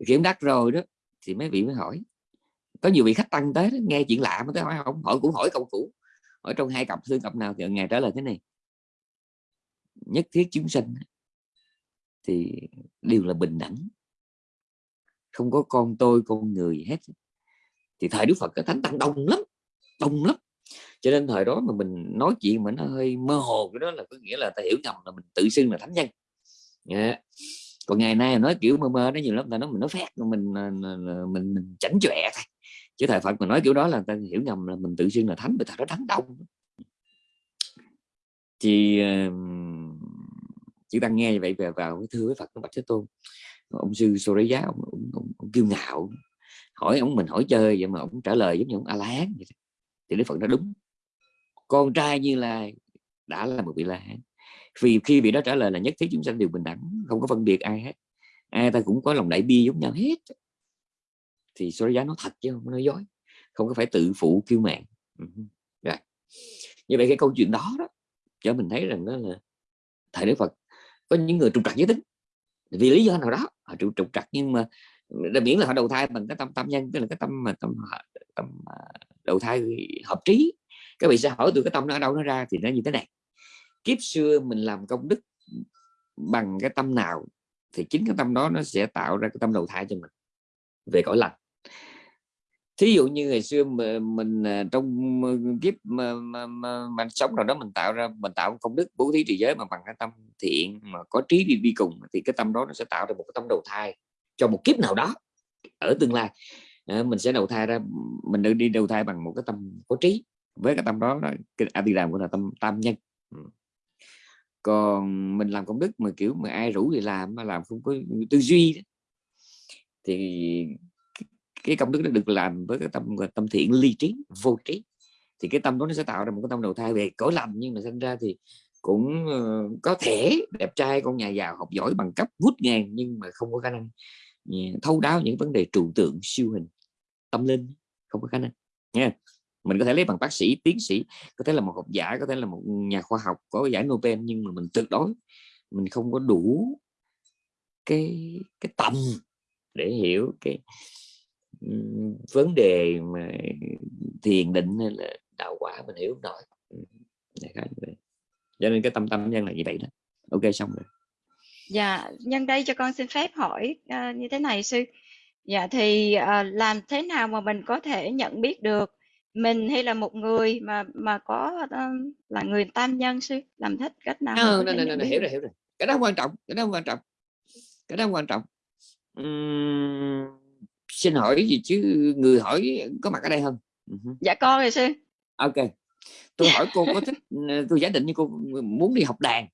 kiểm đắc rồi đó thì mấy vị mới hỏi. Có nhiều vị khách tăng tới đó, nghe chuyện lạ mà tới hỏi không hỏi cũng hỏi câu cũ hỏi trong hai cặp thương cặp nào thì ngày trả lời thế này. Nhất thiết chúng sinh thì đều là bình đẳng. Không có con tôi con người hết. Thì thời đức phật cái thánh tăng đông lắm đông lắm cho nên thời đó mà mình nói chuyện mà nó hơi mơ hồ cái đó là có nghĩa là ta hiểu nhầm là mình tự xưng là thánh nhân. Yeah. còn ngày nay nói kiểu mơ mơ nó nhiều lắm ta nói mình nói phét mình à, mình mình, chảnh chọe thôi. Chứ thời phật mà nói kiểu đó là ta hiểu nhầm là mình tự xưng là thánh bởi thật đó thánh đông. Thì à, chỉ đang nghe như vậy về vào cái thưa với Phật nó bạch thế tôn. Ông sư Soraya ông, ông, ông, ông kiêu ngạo. Hỏi ông mình hỏi chơi vậy mà ông trả lời giống như ông a la hán vậy thì đức phật đã đúng con trai như lai đã là một vị la hán. Vì khi vị đó trả lời là nhất thiết chúng sanh đều bình đẳng không có phân biệt ai hết. Ai ta cũng có lòng đại bi giống nhau hết. Thì số giá nó thật chứ không nói dối. Không có phải tự phụ kiêu mạn. Ừ Rồi. Như vậy cái câu chuyện đó đó cho mình thấy rằng đó là thầy đức phật có những người trục trặc giới tính. Vì lý do nào đó họ trục, trục trặc nhưng mà miễn là họ đầu thai bằng cái tâm tâm nhân tức là cái tâm mà tâm tâm à, đầu thai hợp trí các vị sẽ hỏi từ cái tâm nó ở đâu nó ra thì nó như thế này. Kiếp xưa mình làm công đức bằng cái tâm nào thì chính cái tâm đó nó sẽ tạo ra cái tâm đầu thai cho mình về cõi lành. Thí dụ như ngày xưa mà mình à, trong kiếp mà, mà, mà, mà sống nào đó mình tạo ra mình tạo công đức bố thí trì giới mà bằng cái tâm thiện mà có trí đi đi cùng thì cái tâm đó nó sẽ tạo ra một cái tâm đầu thai cho một kiếp nào đó ở tương lai. À, mình sẽ đầu thai ra mình được đi đầu thai bằng một cái tâm có trí với cái tâm đó cái đà của là tâm, tam nhân. Còn mình làm công đức mà, kiểu, mà ai rủ thì làm, mà làm không có tư duy đó. thì cái công đức nó được làm với cái tâm tâm thiện ly trí, vô trí. Thì cái tâm đó nó sẽ tạo ra một cái tâm đầu thai về cõi lành, nhưng mà sinh ra thì cũng ờ, có thể đẹp trai, con nhà giàu, học giỏi bằng cấp, vút ngàn, nhưng mà không có khả năng ờ, thấu đáo những vấn đề trụ tượng, siêu hình, tâm linh, không có khả năng nha mình có thể lấy bằng bác sĩ tiến sĩ có thể là một học giả có thể là một nhà khoa học có giải Nobel nhưng mà mình tuyệt đối mình không có đủ cái cái tầm để hiểu cái vấn đề mà thiền định hay là đạo quả mình hiểu nổi. Cho nên cái tâm tâm nhân là như vậy đó. Ok xong rồi. Dạ nhân đây cho con xin phép hỏi uh, như thế này sư. Dạ thì uh, làm thế nào mà mình có thể nhận biết được mình hay là một người mà mà có uh, là người tam nhân sư? Làm thích cách nào no, no, no, no, hiểu rồi hiểu rồi. Cái đó quan trọng cái đó quan trọng cái đó quan trọng. Uhm, xin hỏi gì chứ người hỏi có mặt ở đây không? Dạ con rồi sư. Ok. Tôi hỏi cô có thích tôi giả định như cô muốn đi học đàn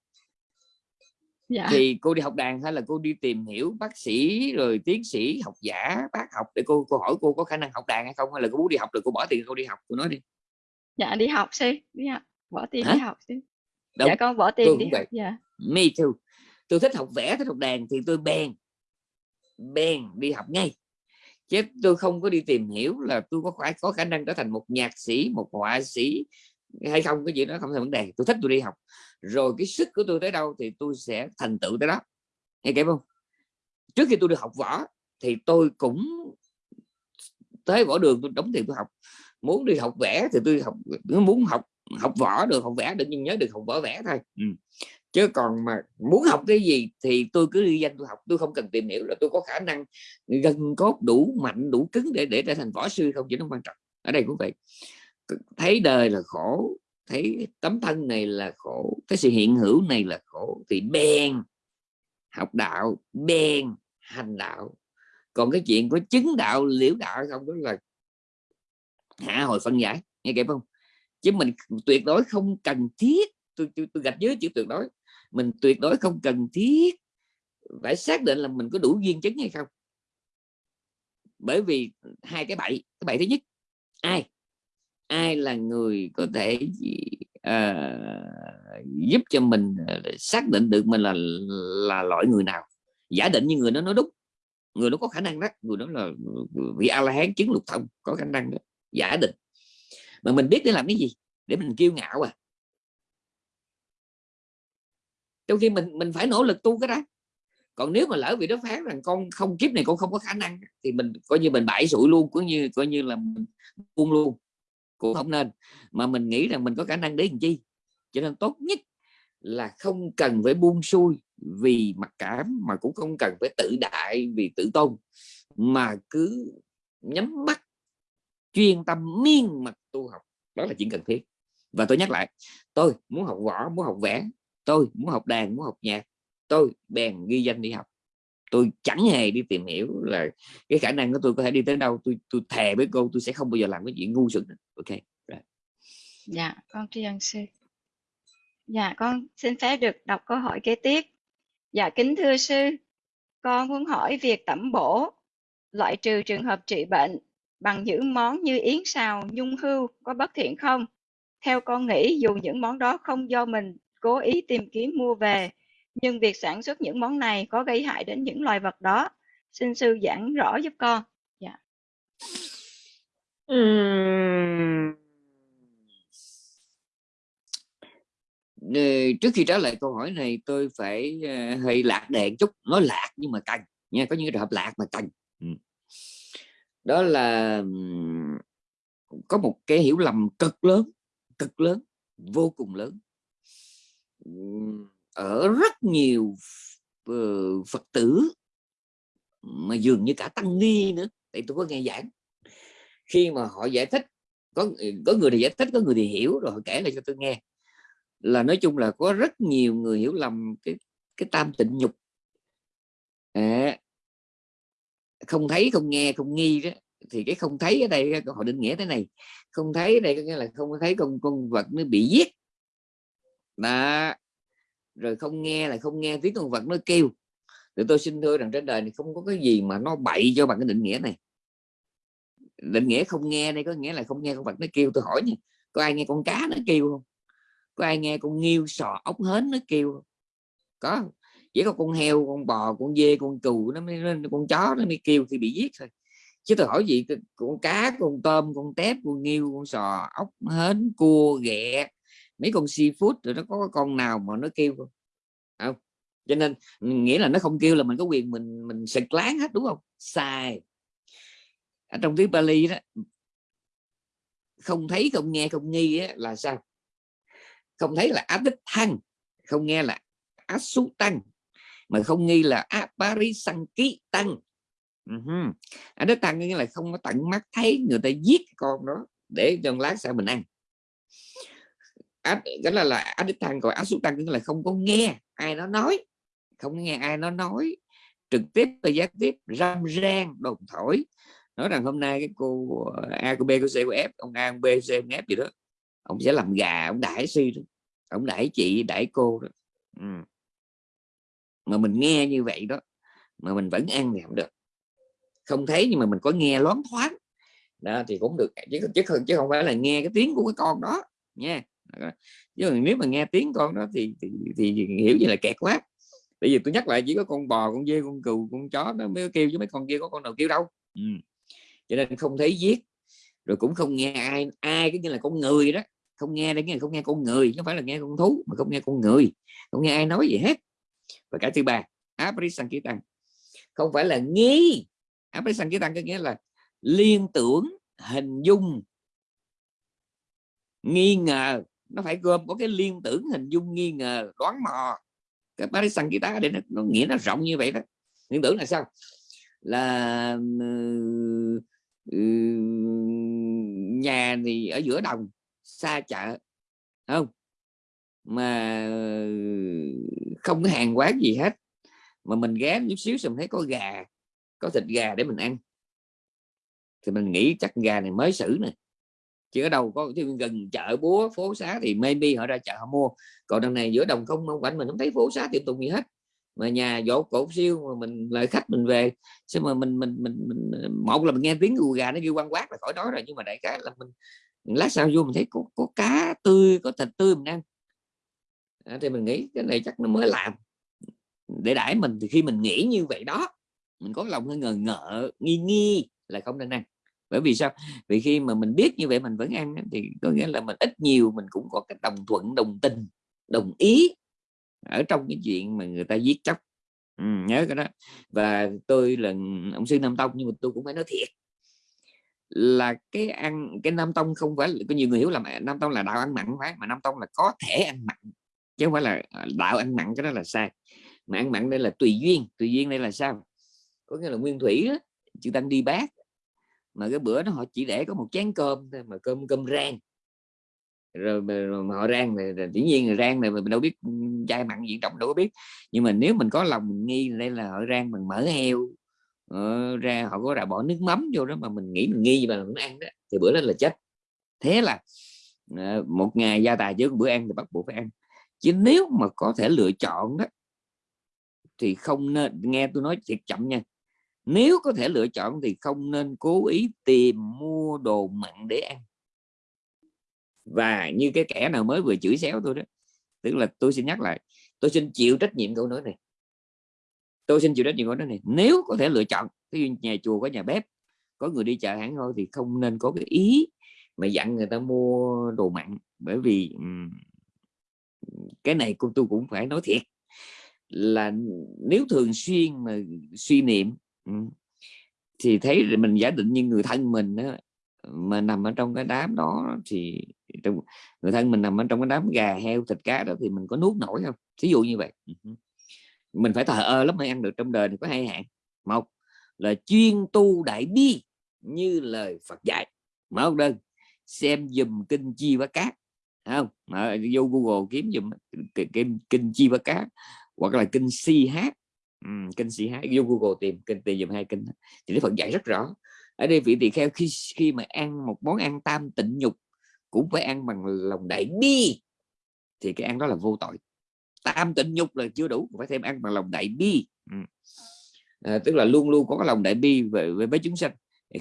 dạ. thì cô đi học đàn hay là cô đi tìm hiểu bác sĩ rồi tiến sĩ học giả bác học để cô cô hỏi cô có khả năng học đàn hay không? Hay là cô muốn đi học rồi cô bỏ tiền cô đi học? Cô nói đi. Dạ đi học sư đi học bỏ tiền Hả? đi học sư Đúng. dạ con bỏ tiền đi học dạ. Me too. Tôi thích học vẽ thích học đàn thì tôi bèn bèn đi học ngay. Chứ tôi không có đi tìm hiểu là tôi có phải có khả năng trở thành một nhạc sĩ một họa sĩ hay không cái gì đó không thành vấn đề. Tôi thích tôi đi học rồi cái sức của tôi tới đâu thì tôi sẽ thành tựu tới đó. Nghe kịp không? Trước khi tôi được học võ thì tôi cũng tới võ đường tôi đóng tiền tôi học. Muốn đi học vẽ thì tôi học, muốn học học võ được, học vẽ được nhưng nhớ được học võ vẽ thôi. Ừ. chứ còn mà muốn học cái gì thì tôi cứ đi danh tôi học, tôi không cần tìm hiểu là tôi có khả năng gần cốt đủ mạnh, đủ cứng để để trở thành võ sư không chỉ nó quan trọng. Ở đây cũng vậy. Thấy đời là khổ thấy tấm thân này là khổ cái sự hiện hữu này là khổ thì bèn học đạo bèn hành đạo. Còn cái chuyện có chứng đạo liễu đạo không đó là hạ hồi phân giải nghe kịp không? Chứ mình tuyệt đối không cần thiết tôi tôi, tôi gạch dưới chữ tuyệt đối mình tuyệt đối không cần thiết phải xác định là mình có đủ duyên chứng hay không. Bởi vì hai cái bậy cái bậy thứ nhất ai? Ai là người có thể uh, giúp cho mình ờ, xác định được mình là là loại người nào? Giả định như người đó nói đúng. Người đó có khả năng đó người đó là vị a la hán chứng lục thông có khả năng đó giả định. Mà mình biết để làm cái gì? Để mình kiêu ngạo à. Trong khi mình mình phải nỗ lực tu cái đó. Còn nếu mà lỡ vị đó phán rằng con không kiếp này con không có khả năng thì mình coi như mình bãi sụi luôn cũng như coi như là mình buông luôn cũng không nên. Mà mình nghĩ rằng mình có khả năng để làm chi? Cho nên tốt nhất là không cần phải buông xuôi vì mặc cảm, mà cũng không cần phải tự đại vì tự tôn. Mà cứ nhắm mắt, chuyên tâm miên mật tu học. Đó là chuyện cần thiết. Và tôi nhắc lại, tôi muốn học võ, muốn học vẽ, tôi muốn học đàn, muốn học nhạc, tôi bèn ghi danh đi học tôi chẳng hề đi tìm hiểu là cái khả năng của tôi có thể đi tới đâu tôi tôi thề với cô tôi sẽ không bao giờ làm cái chuyện ngu xuẩn ok right. dạ con tri ân sư dạ con xin phép được đọc câu hỏi kế tiếp dạ kính thưa sư con muốn hỏi việc tẩm bổ loại trừ trường hợp trị bệnh bằng những món như yến xào, nhung hưu có bất thiện không? Theo con nghĩ dù những món đó không do mình cố ý tìm kiếm mua về, nhưng việc sản xuất những món này có gây hại đến những loài vật đó. Xin sư giảng rõ giúp con. Dạ. Ừm. Ờ, trước khi trả lời câu hỏi này, tôi phải ờ, hơi lạc đề chút nói lạc nhưng mà cần nha, có những trường hợp lạc mà cần đó là có một cái hiểu lầm cực lớn cực lớn, vô cùng lớn ở rất nhiều uh, phật tử mà dường như cả tăng ni nữa tại tôi có nghe giảng. Khi mà họ giải thích có có người thì giải thích có người thì hiểu rồi họ kể lại cho tôi nghe. Là nói chung là có rất nhiều người hiểu lầm cái cái tam tịnh nhục. À, không thấy không nghe không nghi đó. Thì cái không thấy ở đây họ định nghĩa thế này không thấy ở đây có nghĩa là không thấy con con vật nó bị giết. Đó rồi không nghe là không nghe tiếng con vật nó kêu. Thì tôi xin thưa rằng trên đời này không có cái gì mà nó bậy cho bằng cái định nghĩa này. Định nghĩa không nghe đây có nghĩa là không nghe con vật nó kêu. Tôi hỏi nha, có ai nghe con cá nó kêu không? Có ai nghe con nghiêu, sò, ốc, hến nó kêu không? có. Chỉ có con heo, con bò, con dê, con cừu nó mới con chó nó mới kêu khi bị giết thôi. Chứ tôi hỏi gì con cá, con tôm, con tép, con nghiêu, con sò, ốc, hến, cua, ghẹ mấy con seafood rồi nó có con nào mà nó kêu không? Không. Cho nên nghĩa là nó không kêu là mình có quyền mình mình sực láng hết đúng không? Sai ở trong tiếng Bali đó không thấy không nghe không nghi á, là sao? Không thấy là áp đích thăng không nghe là áp sú tăng mà không nghi là áp paris sang ký tăng uh -huh. áp đích tăng nghĩa là không có tận mắt thấy người ta giết con đó để cho lát sau mình ăn áp là là ác đích tăng còn ác xúc tăng nghĩa là không có nghe ai nó nói. Không nghe ai nó nói. Trực tiếp và gián tiếp, râm ran đồn thổi. Nói rằng hôm nay cái cô, A cô B cô C cô F, ông A, ông B C, ông F gì đó, ông sẽ làm gà, ông đãi suy đó. Ông đãi chị, đãi cô đó. Ừ. mà mình nghe như vậy đó, mà mình vẫn ăn thì không được. Không thấy nhưng mà mình có nghe loáng thoáng. Đó, thì cũng được. Chứ chứ không chứ không phải là nghe cái tiếng của cái con đó nha chứ nếu mà nghe tiếng con đó thì thì, thì hiểu như là kẹt quá bây giờ tôi nhắc lại chỉ có con bò con dê con cừu con chó nó mới kêu chứ mấy con kia có con nào kêu đâu. Ừ. cho nên không thấy giết rồi cũng không nghe ai ai cái như là con người đó. Không nghe đây nghe không nghe con người không phải là nghe con thú mà không nghe con người. Không nghe ai nói gì hết. Và cả thứ ba aprisankirtan không phải là nghi. Aprisankirtan có nghĩa là liên tưởng hình dung nghi ngờ nó phải gồm có cái liên tưởng hình dung nghi ngờ đoán mò. Cái Parisankita để nó, nó nghĩa nó rộng như vậy đó. Liên tưởng là sao? Là uh, nhà thì ở giữa đồng xa chợ không? Mà ừ, không có hàng quán gì hết. Mà mình ghé chút xíu xong thấy có gà có thịt gà để mình ăn. Thì mình nghĩ chắc gà này mới xử nè chứ ở đâu có gần chợ búa phố xá thì maybe họ ra chợ họ mua. Còn đằng này giữa đồng không mong quanh mình không thấy phố xá tiệm tùng gì hết. Mà nhà dỗ cổ siêu mà mình lại khách mình về. Sao mà mình mình mình, mình một là mình nghe tiếng gù gà nó kêu quan quát là khỏi đó rồi nhưng mà đại cái là mình lát sau vô mình thấy có, có cá tươi có thịt tươi mình ăn. À, thì mình nghĩ cái này chắc nó mới làm. Để đãi mình thì khi mình nghĩ như vậy đó mình có lòng hơi ngờ ngợ nghi nghi là không nên ăn bởi vì sao? Vì khi mà mình biết như vậy mình vẫn ăn thì có nghĩa là mình ít nhiều mình cũng có cái đồng thuận đồng tình đồng ý ở trong cái chuyện mà người ta giết chóc. Ừ, nhớ cái đó. Và tôi là ông sư nam tông nhưng mà tôi cũng phải nói thiệt là cái ăn cái nam tông không phải có nhiều người hiểu là nam tông là đạo ăn mặn phải mà nam tông là có thể ăn mặn chứ không phải là à, đạo ăn mặn cái đó là sai. Mà ăn mặn đây là tùy duyên tùy duyên đây là sao? Có nghĩa là nguyên thủy đó, chư tăng đi bác mà cái bữa đó họ chỉ để có một chén cơm thôi mà cơm cơm rang. Rồi mà, họ rang này dĩ nhiên là rang này mình đâu biết chai mặn gì trong đâu có biết. Nhưng mà nếu mình có lòng mình nghi đây là họ rang bằng mỡ heo. Ờ, ra họ có là bỏ nước mắm vô đó mà mình nghĩ mình nghi mà mình ăn đó thì bữa đó là chết. Thế là ờ, một ngày gia tài trước bữa ăn thì bắt buộc phải ăn. Chứ nếu mà có thể lựa chọn đó thì không nên nghe tôi nói thiệt chậm nha nếu có thể lựa chọn thì không nên cố ý tìm mua đồ mặn để ăn. Và như cái kẻ nào mới vừa chửi xéo tôi đó, tức là tôi xin nhắc lại, tôi xin chịu trách nhiệm câu nói này. Tôi xin chịu trách nhiệm câu nói này. Nếu có thể lựa chọn, ví dụ nhà chùa có nhà bếp, có người đi chợ hãng thôi thì không nên có cái ý mà dặn người ta mua đồ mặn. Bởi vì cái này cô tôi cũng phải nói thiệt là nếu thường xuyên mà suy niệm thì thấy mình giả định như người thân mình đó, mà nằm ở trong cái đám đó thì trong người thân mình nằm ở trong cái đám gà heo thịt cá đó thì mình có nuốt nổi không? Ví dụ như vậy. Mình phải thờ ơ lắm mới ăn được trong đời này có hai hạn một là chuyên tu đại bi như lời Phật dạy. Mở đơn xem dùm kinh chi và cát không? Mà vô Google kiếm dùm kinh, kinh chi và cát hoặc là kinh si hát uhm, kinh sĩ hát vô Google tìm kinh tìm dùm hai kinh thì Đức Phật dạy rất rõ. Ở đây vị tỳ kheo khi khi mà ăn một món ăn tam tịnh nhục cũng phải ăn bằng lòng đại bi thì cái ăn đó là vô tội. Tam tịnh nhục là chưa đủ phải thêm ăn bằng lòng đại bi. À, tức là luôn luôn có cái lòng đại bi về về với chúng sanh.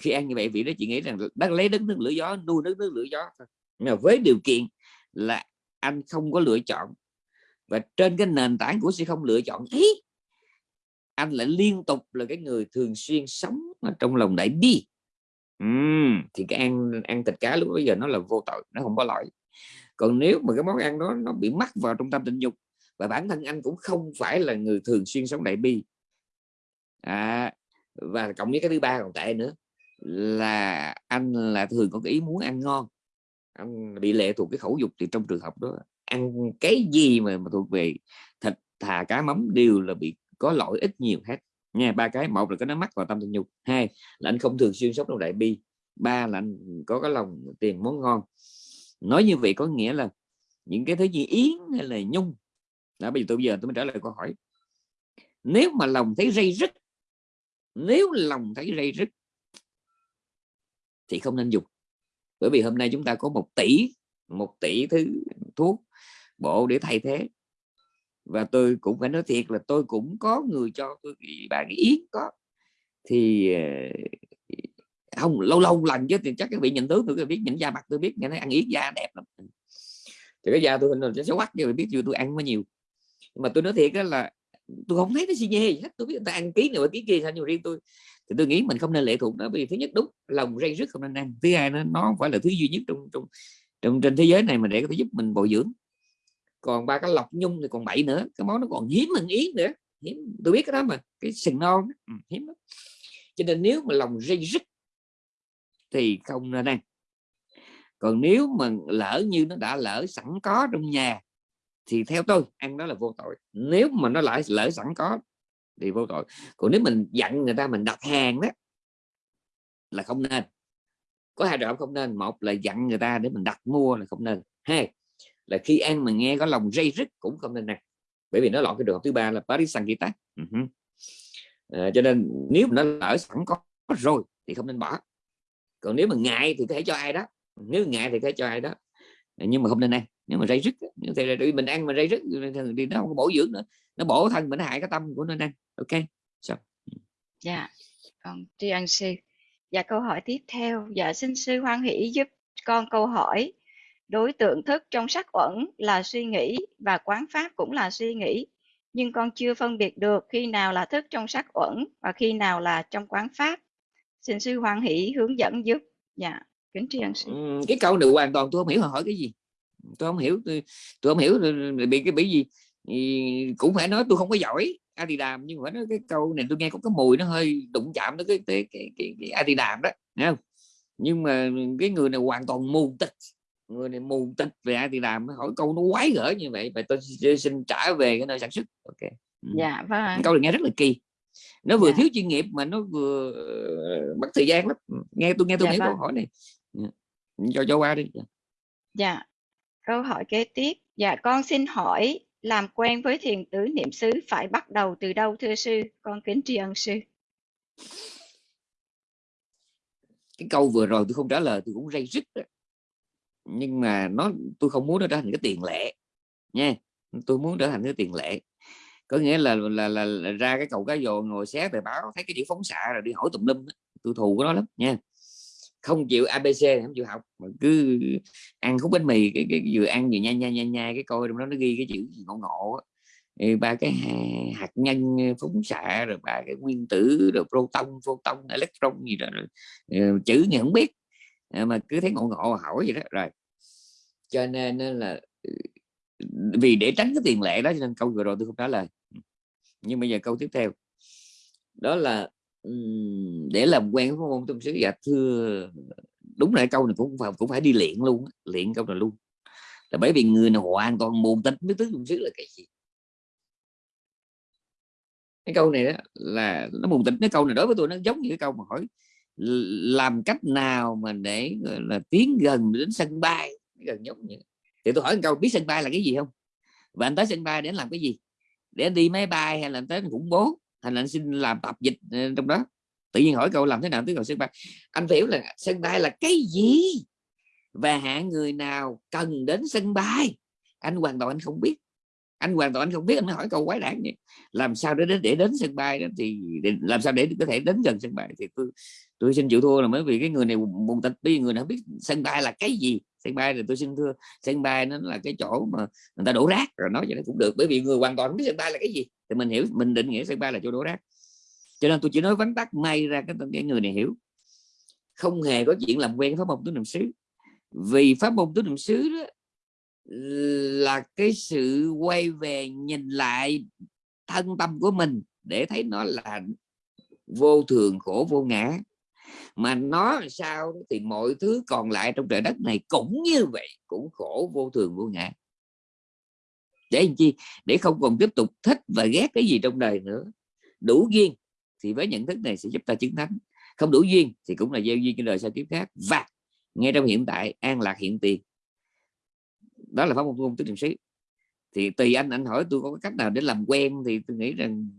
Khi ăn như vậy vị đó chỉ nghĩ rằng đang lấy đất nước lửa gió nuôi đất nước lửa gió nhưng mà với điều kiện là anh không có lựa chọn và trên cái nền tảng của sự không lựa chọn. Ấy anh lại liên tục là cái người thường xuyên sống ở trong lòng đại bi. Uhm, thì cái ăn ăn thịt cá lúc bây giờ nó là vô tội nó không có lỗi còn nếu mà cái món ăn đó nó bị mắc vào trong tâm tình dục và bản thân anh cũng không phải là người thường xuyên sống đại bi. À, và cộng với cái thứ ba còn tệ nữa là anh là thường có cái ý muốn ăn ngon. Anh bị lệ thuộc cái khẩu dục thì trong trường hợp đó ăn cái gì mà, mà thuộc về thịt thà cá mắm đều là bị có lỗi ít nhiều hết. Nha ba cái một là có nó mắc vào tâm tình nhục, hai là anh không thường xuyên sống trong đại bi ba là anh có cái lòng tiền món ngon. Nói như vậy có nghĩa là những cái thứ gì yến hay là nhung đã bây giờ tôi bây giờ tôi mới trả lời câu hỏi. Nếu mà lòng thấy dây rứt nếu lòng thấy dây rứt thì không nên dùng. Bởi vì hôm nay chúng ta có một tỷ một tỷ thứ thuốc bộ để thay thế và tôi cũng phải nói thiệt là tôi cũng có người cho tôi bạn yến có. Thì ờ, không, lâu lâu lần chứ, thì chắc các vị nhìn tướng tôi biết, nhìn da mặt tôi biết, nghe nói ăn yến da đẹp lắm. Ừ. Thì cái da tôi hình nó xấu quắc nhưng biết chưa, tôi ăn quá nhiều. Nhưng mà tôi nói thiệt đó là tôi không thấy nó gì nhê hết, tôi biết người ta ăn ký này ký kia sao, nhưng riêng tôi, thì tôi nghĩ mình không nên lệ thuộc nó vì thứ nhất đúng, lòng rây rứt không nên ăn, thứ hai nó nó phải là thứ duy nhất trong trong trong, trên thế giới này mà để có thể giúp mình bồi dưỡng còn ba cái lọc nhung thì còn bảy nữa cái món nó còn hiếm hơn yến nữa. Hiếm tôi biết cái đó mà cái sừng non ừ, hiếm lắm. Cho nên nếu mà lòng dây rứt thì không nên ăn. Còn nếu mà lỡ như nó đã lỡ sẵn có trong nhà thì theo tôi ăn đó là vô tội. Nếu mà nó lại lỡ sẵn có thì vô tội. Còn nếu mình dặn người ta mình đặt hàng đó là không nên. Có hai đoạn không nên. Một là dặn người ta để mình đặt mua là không nên. Hai là khi ăn mà nghe có lòng dây rứt cũng không nên ăn bởi vì nó lọt cái trường hợp thứ ba là Paris Sankita uh -huh. à, cho nên nếu nó lỡ sẵn có rồi thì không nên bỏ. Còn nếu mà ngại thì có thể cho ai đó. Nếu ngại thì có thể cho ai đó. À, nhưng mà không nên ăn. Nếu mà dây rứt thì mình ăn mà dây rứt thì nó không có bổ dưỡng nữa. Nó bổ thân mình nó hại cái tâm của nên ăn ok so. Ừ. dạ. Còn tri ân sư dạ câu hỏi tiếp theo. Dạ xin sư hoan hỷ giúp con câu hỏi đối tượng thức trong sắc uẩn là suy nghĩ và quán pháp cũng là suy nghĩ. Nhưng con chưa phân biệt được khi nào là thức trong sắc uẩn và khi nào là trong quán pháp. Xin sư hoan hỷ hướng dẫn giúp. Dạ kính tri ân sư. Ừ, cái câu này hoàn toàn tôi không hiểu hỏi cái gì? Tôi không hiểu tôi, tôi không hiểu bị cái bị gì? Thì cũng phải nói tôi không có giỏi a di đàm nhưng mà nói cái câu này tôi nghe có cái mùi nó hơi đụng chạm tới cái cái cái, cái, cái đàm đó nghe không? Nhưng mà cái người này hoàn toàn mù tịch người này mù tịch về Adidam hỏi câu nó quái gở như vậy và tôi xin trả về cái nơi sản xuất ok ừ. dạ vâng câu này nghe rất là kỳ nó vừa dạ. thiếu chuyên nghiệp mà nó vừa mất thời gian lắm nghe tôi nghe tôi dạ, nghĩ vâng. câu hỏi này dạ. cho cho qua đi dạ câu hỏi kế tiếp dạ con xin hỏi làm quen với thiền tứ niệm xứ phải bắt đầu từ đâu thưa sư? Con kính tri ân sư. Cái câu vừa rồi tôi không trả lời tôi cũng rây rứt đó. Nhưng mà nó tôi không muốn nó trở thành cái tiền lệ nha. Tôi muốn trở thành cái tiền lệ. có nghĩa là là, là, là ra cái cầu cá dồ ngồi xé tờ báo thấy cái chữ phóng xạ rồi đi hỏi tùm lum tôi thù của nó lắm nha không chịu abc không chịu học mà cứ ăn khúc bánh mì cái, cái vừa ăn vừa nha nha nha nha cái coi trong đó nó ghi cái chữ ngộ ngộ ba cái hạt nhân ờ, phóng xạ rồi ba cái nguyên tử rồi proton photon electron gì đó rồi, ờ, chữ thì không biết Ờ, mà cứ thấy ngộ ngộ hỏi vậy đó, rồi. Cho nên là ừ, vì để tránh cái tiền lệ đó cho nên câu vừa rồi tôi không trả lời. Nhưng bây giờ câu tiếp theo. Đó là để làm quen với môn tâm sứ dạ thưa, đúng là câu này cũng phải cũng phải đi luyện luôn luyện câu này luôn. Là bởi vì người nào hoàn toàn mù tính với tứ tâm sứ là cái gì? Cái câu này đó là, nó mù tịch cái câu này đối với tôi nó giống như cái câu mà hỏi làm cách nào mà để là tiến gần đến sân bay gần giống như thì tôi hỏi một câu biết sân bay là cái gì không? Và anh tới sân bay để anh làm cái gì? Để anh đi máy bay hay là anh tới khủng bố? Hay là anh xin làm tập dịch ờ, trong đó. Tự nhiên hỏi câu làm thế nào tới cầu sân bay. Anh phải hiểu là sân bay là cái gì và hạng người nào cần đến sân bay? Anh hoàn toàn anh không biết. Anh hoàn toàn anh không biết. Anh mới hỏi câu quái đản vậy. Làm sao để đến để đến sân bay đó thì để, làm sao để có thể đến gần sân bay? Thì tôi tôi xin chịu thua là bởi vì cái người này buồn tịch đi người nào biết sân bay là cái gì. Sân bay thì tôi xin thưa sân bay nó là cái chỗ mà người ta đổ rác rồi nói vậy cũng được bởi vì người hoàn toàn không biết sân bay là cái gì. Thì mình hiểu mình định nghĩa sân bay là chỗ đổ rác. Cho nên tôi chỉ nói vắn tắt may ra cái, cái người này hiểu. Không hề có chuyện làm quen pháp môn tứ niệm xứ. Vì pháp môn tứ niệm xứ đó là cái sự quay về nhìn lại thân tâm của mình để thấy nó là vô thường khổ vô ngã mà nó sao thì mọi thứ còn lại trong trời đất này cũng như vậy cũng khổ vô thường vô ngã. Để làm chi? Để không còn tiếp tục thích và ghét cái gì trong đời nữa. Đủ duyên thì với nhận thức này sẽ giúp ta chứng thánh. Không đủ duyên thì cũng là gieo duyên cho đời sau tiếp khác. Và ngay trong hiện tại an lạc hiện tiền. Đó là pháp môn ngôn tứ niệm xứ. Thì tùy anh anh hỏi tôi có cách nào để làm quen thì tôi nghĩ rằng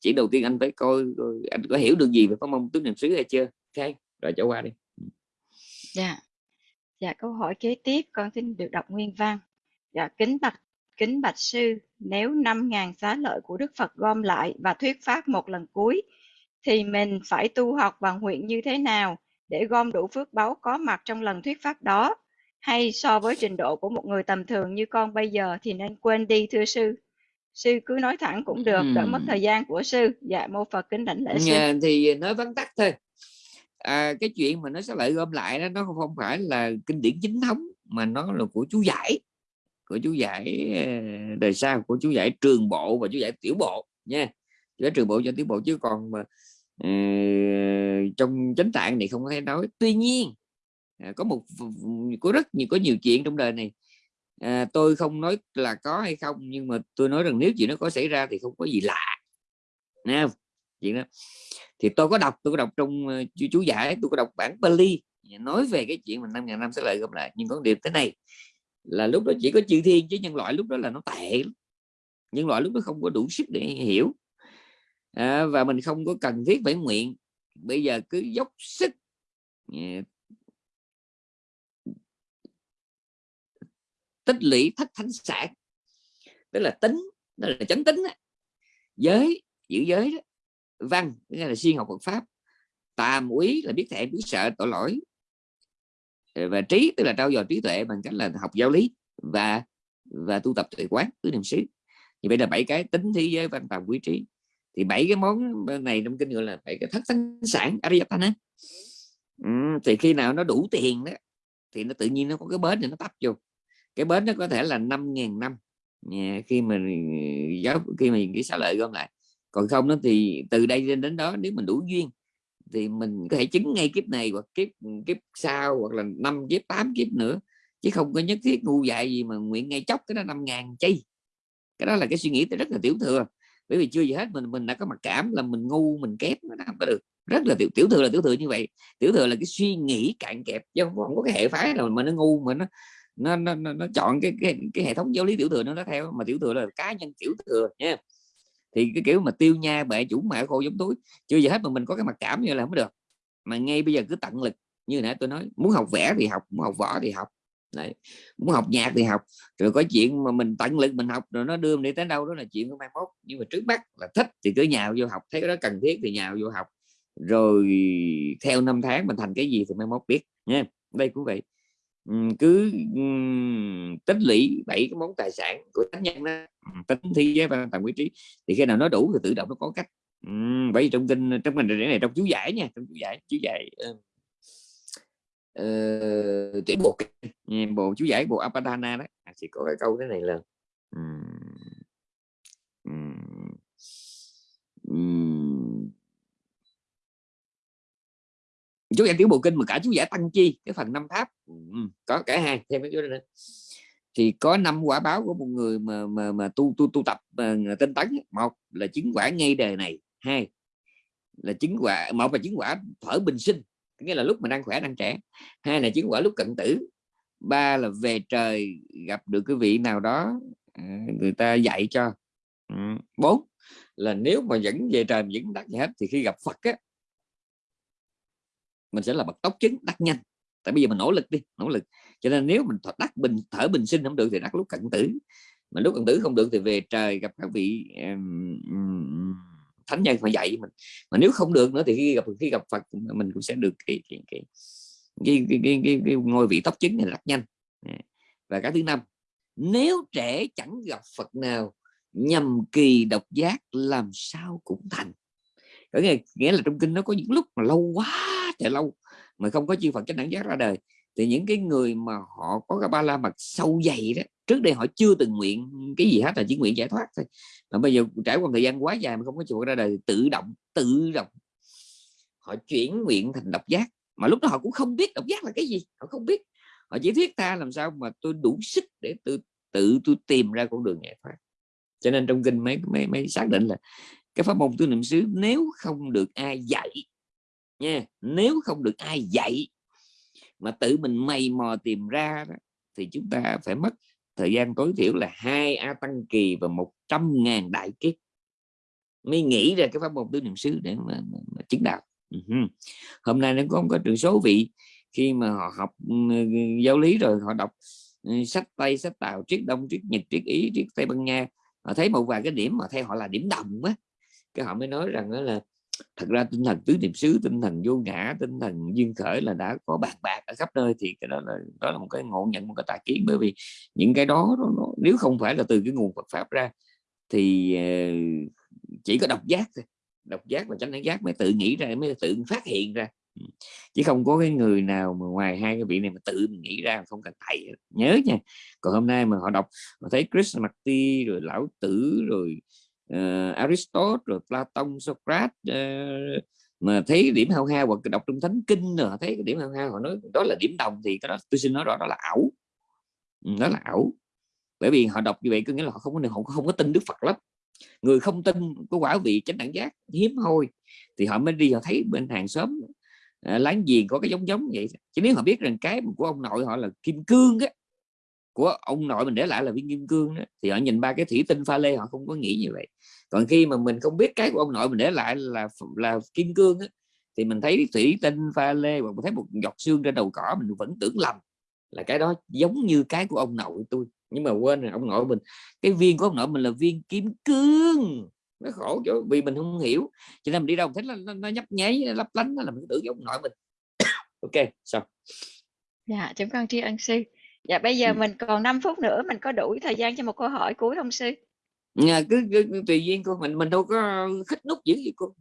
chỉ đầu tiên anh phải coi, coi anh có hiểu được gì về pháp môn tứ niệm xứ hay chưa? Ok rồi trở qua đi. Dạ. Dạ câu hỏi kế tiếp con xin được đọc nguyên văn. Dạ kính bạch kính bạch sư nếu 5.000 xá lợi của Đức Phật gom lại và thuyết pháp một lần cuối thì mình phải tu học và nguyện như thế nào để gom đủ phước báu có mặt trong lần thuyết pháp đó? Hay so với trình độ của một người tầm thường như con bây giờ thì nên quên đi thưa sư? Sư cứ nói thẳng cũng được đỡ mất thời gian của sư. Dạ mô phật kính đảnh lễ sư. Nhà, thì nói vắn tắt thôi à, cái chuyện mà nó sẽ lại gom lại đó nó không phải là kinh điển chính thống mà nó là của chú giải của chú giải ờ, đời sau của chú giải trường bộ và chú giải tiểu bộ nha. Chú giải trường bộ cho tiểu bộ chứ còn mà uh, trong chánh tạng này không có thể nói. Tuy nhiên à, có một có rất nhiều có nhiều chuyện trong đời này. À, tôi không nói là có hay không nhưng mà tôi nói rằng nếu chuyện nó có xảy ra thì không có gì lạ Nghe không? Chuyện đó. Thì tôi có đọc tôi có đọc trong ờ, chú, chú giải tôi có đọc bản Bali nói về cái chuyện mà năm ngàn năm sẽ lại gặp lại. Nhưng có điểm thế này là lúc đó chỉ có chư thiên chứ nhân loại lúc đó là nó tệ nhân loại lúc đó không có đủ sức để hiểu. À, và mình không có cần thiết phải nguyện. Bây giờ cứ dốc sức ờ, tích lũy thất thánh sản tức là tính đó là chánh tính đó. giới giữ giới đó văn nghĩa là siêng học Phật pháp. Tà úy là biết thẹn biết sợ tội lỗi. Ờ, và trí tức là trao dồi trí tuệ bằng cách là học giáo lý và và tu tập tuệ quán tứ niệm xứ. Như vậy là bảy cái tính thế giới văn tàm quý trí. Thì bảy cái món này trong kinh gọi là bảy cái thất thánh sản Ariyatana ừ, thì khi nào nó đủ tiền đó thì nó tự nhiên nó có cái bến thì nó tấp vô. Cái bến nó có thể là 5.000 năm. Khi mà giáo khi mà cái xá lợi gom lại còn không đó thì từ đây đến đến đó nếu mình đủ duyên thì mình có thể chứng ngay kiếp này hoặc kiếp kiếp sau hoặc là năm kiếp tám kiếp nữa. Chứ không có nhất thiết ngu dại gì mà nguyện ngay chốc cái đó năm ngàn chi. Cái đó là cái suy nghĩ rất là tiểu thừa. Bởi vì chưa gì hết mình mình đã có mặc cảm là mình ngu mình kém nó không có được. Rất là tiểu tiểu thừa là tiểu thừa như vậy. Tiểu thừa là cái suy nghĩ cạn kẹp chứ không, không có cái hệ phái nào mà nó ngu mà nó nó nó, nó, nó chọn cái, cái cái hệ thống giáo lý tiểu thừa nó nó theo. Mà tiểu thừa là cá nhân tiểu thừa nha thì cái kiểu mà tiêu nha bệ chủ mẹ khô giống túi, chưa giờ hết mà mình có cái mặc cảm như là không được. Mà ngay bây giờ cứ tận lực, như nãy tôi nói, muốn học vẽ thì học, muốn học võ thì học. Đấy. muốn học nhạc thì học. Rồi có chuyện mà mình tận lực mình học rồi nó đưa mình đi tới đâu đó là chuyện của mai mốt. Nhưng mà trước mắt là thích thì cứ nhào vô học, thấy cái đó cần thiết thì nhào vô học. Rồi theo năm tháng mình thành cái gì thì mai mốt biết nha đây cũng vậy. Cứ tích lũy bảy cái món tài sản của thánh nhân đó tính thi giới và tầm quý trí thì khi nào nó đủ thì tự động nó có cách. Bởi vì trong kinh trong mình này trong chú giải nha trong chú giải chú giải uh, uh, bộ ừ, bộ chú giải bộ Apadana đó. À, chỉ có cái câu thế này là um, um, um, chú giải tiểu bộ kinh mà cả chú giải tăng chi cái phần năm pháp um, có cả hai thêm cái chú đó nữa thì có năm quả báo của một người mà mà mà tu tu tu tập ờ, tinh tấn một là chứng quả ngay đời này. Hai là chứng quả, một là chứng quả thở bình sinh, nghĩa là lúc mà đang khỏe, đang trẻ. Hai là chứng quả lúc cận tử. Ba là về trời gặp được cái vị nào đó à, người ta dạy cho. Ừ, bốn là nếu mà vẫn về trời vẫn đắc gì hết thì khi gặp Phật á, mình sẽ là bậc tốc chứng đắc nhanh. Tại bây giờ mình nỗ lực đi, nỗ lực cho nên nếu mình đắc bình thở bình sinh không được thì đắc lúc cận tử. Mà lúc cận tử không được thì về trời gặp các vị um, thánh nhân mà dạy mình. Mà nếu không được nữa thì khi gặp khi gặp Phật mình cũng sẽ được cái cái cái cái, cái, cái, cái, cái ngôi vị tóc chính này rất nhanh. Và cái thứ năm nếu trẻ chẳng gặp Phật nào nhầm kỳ độc giác làm sao cũng thành. Có nghĩa, nghĩa là trong kinh nó có những lúc mà lâu quá trời lâu mà không có chư Phật chánh đẳng giác ra đời thì những cái người mà họ có cái ba la mật sâu dày đó, trước đây họ chưa từng nguyện cái gì hết, là chỉ nguyện giải thoát thôi. Mà bây giờ trải qua thời gian quá dài mà không có chịu ra đời, tự động tự động họ chuyển nguyện thành độc giác. Mà lúc đó họ cũng không biết độc giác là cái gì, họ không biết. Họ chỉ thiết tha làm sao mà tôi đủ sức để tôi tự tôi tìm ra con đường giải thoát. Cho nên trong kinh mấy mấy mấy xác định là cái pháp môn tư niệm xứ nếu không được ai dạy nha, nếu không được ai dạy mà tự mình mày mò tìm ra đó, thì chúng ta phải mất thời gian tối thiểu là hai a tăng kỳ và một trăm ngàn đại kiếp mới nghĩ ra cái pháp môn tứ niệm xứ để mà, mà, mà chứng đạo uh -huh. hôm nay nó có một trường số vị khi mà họ học ừ, giáo lý rồi họ đọc ừ, sách tây sách tàu triết đông triết nhật triết ý triết tây ban nha họ thấy một vài cái điểm mà theo họ là điểm đồng á cái họ mới nói rằng đó là thật ra tinh thần tứ niệm xứ tinh thần vô ngã tinh thần duyên khởi là đã có bàn bạc ở khắp nơi thì cái đó là đó là một cái ngộ nhận một cái tà kiến. Bởi vì những cái đó nó, nó, nếu không phải là từ cái nguồn Phật pháp ra thì ờ, chỉ có độc giác thôi. Độc giác và chánh giác mới tự nghĩ ra mới tự phát hiện ra. Ừ. Chứ không có cái người nào mà ngoài hai cái vị này mà tự mình nghĩ ra không cần thầy nhớ nha còn hôm nay mà họ đọc họ thấy Chris Marty rồi lão tử rồi uh, Aristotle rồi Platon Socrates uh, mà thấy điểm hao hao hoặc đọc trong thánh kinh rồi thấy cái điểm hao hao họ nói đó là điểm đồng thì cái đó tôi xin nói rõ đó là ảo. Ừ, đó là ảo. Bởi vì họ đọc như vậy có nghĩa là họ không có họ không có tin Đức Phật lắm. Người không tin có quả vị chánh đẳng giác hiếm hoi thì họ mới đi họ thấy bên hàng xóm à, láng giềng có cái giống giống vậy. Chứ nếu họ biết rằng cái của ông nội họ là kim cương á của ông nội mình để lại là viên kim cương đó, thì họ nhìn ba cái thủy tinh pha lê họ không có nghĩ như vậy. Còn khi mà mình không biết cái của ông nội mình để lại là là kim cương đó, thì mình thấy thủy tinh pha lê và mình thấy một giọt xương trên đầu cỏ mình vẫn tưởng lầm là cái đó giống như cái của ông nội tôi. Nhưng mà quên rồi ông nội mình cái viên của ông nội mình là viên kim cương. Nó khổ chỗ vì mình không hiểu cho nên mình đi đâu thấy nó, nó, nó nhấp nháy lấp lánh là mình tưởng giống ông nội mình. (coughs) Ok xong. Dạ chúng con tri ân sư dạ bây giờ mình còn 5 phút nữa mình có đủ thời gian cho một câu hỏi cuối không sư? Nhà cứ, cứ, cứ tùy duyên cô mình mình đâu có khích nút dữ gì cô.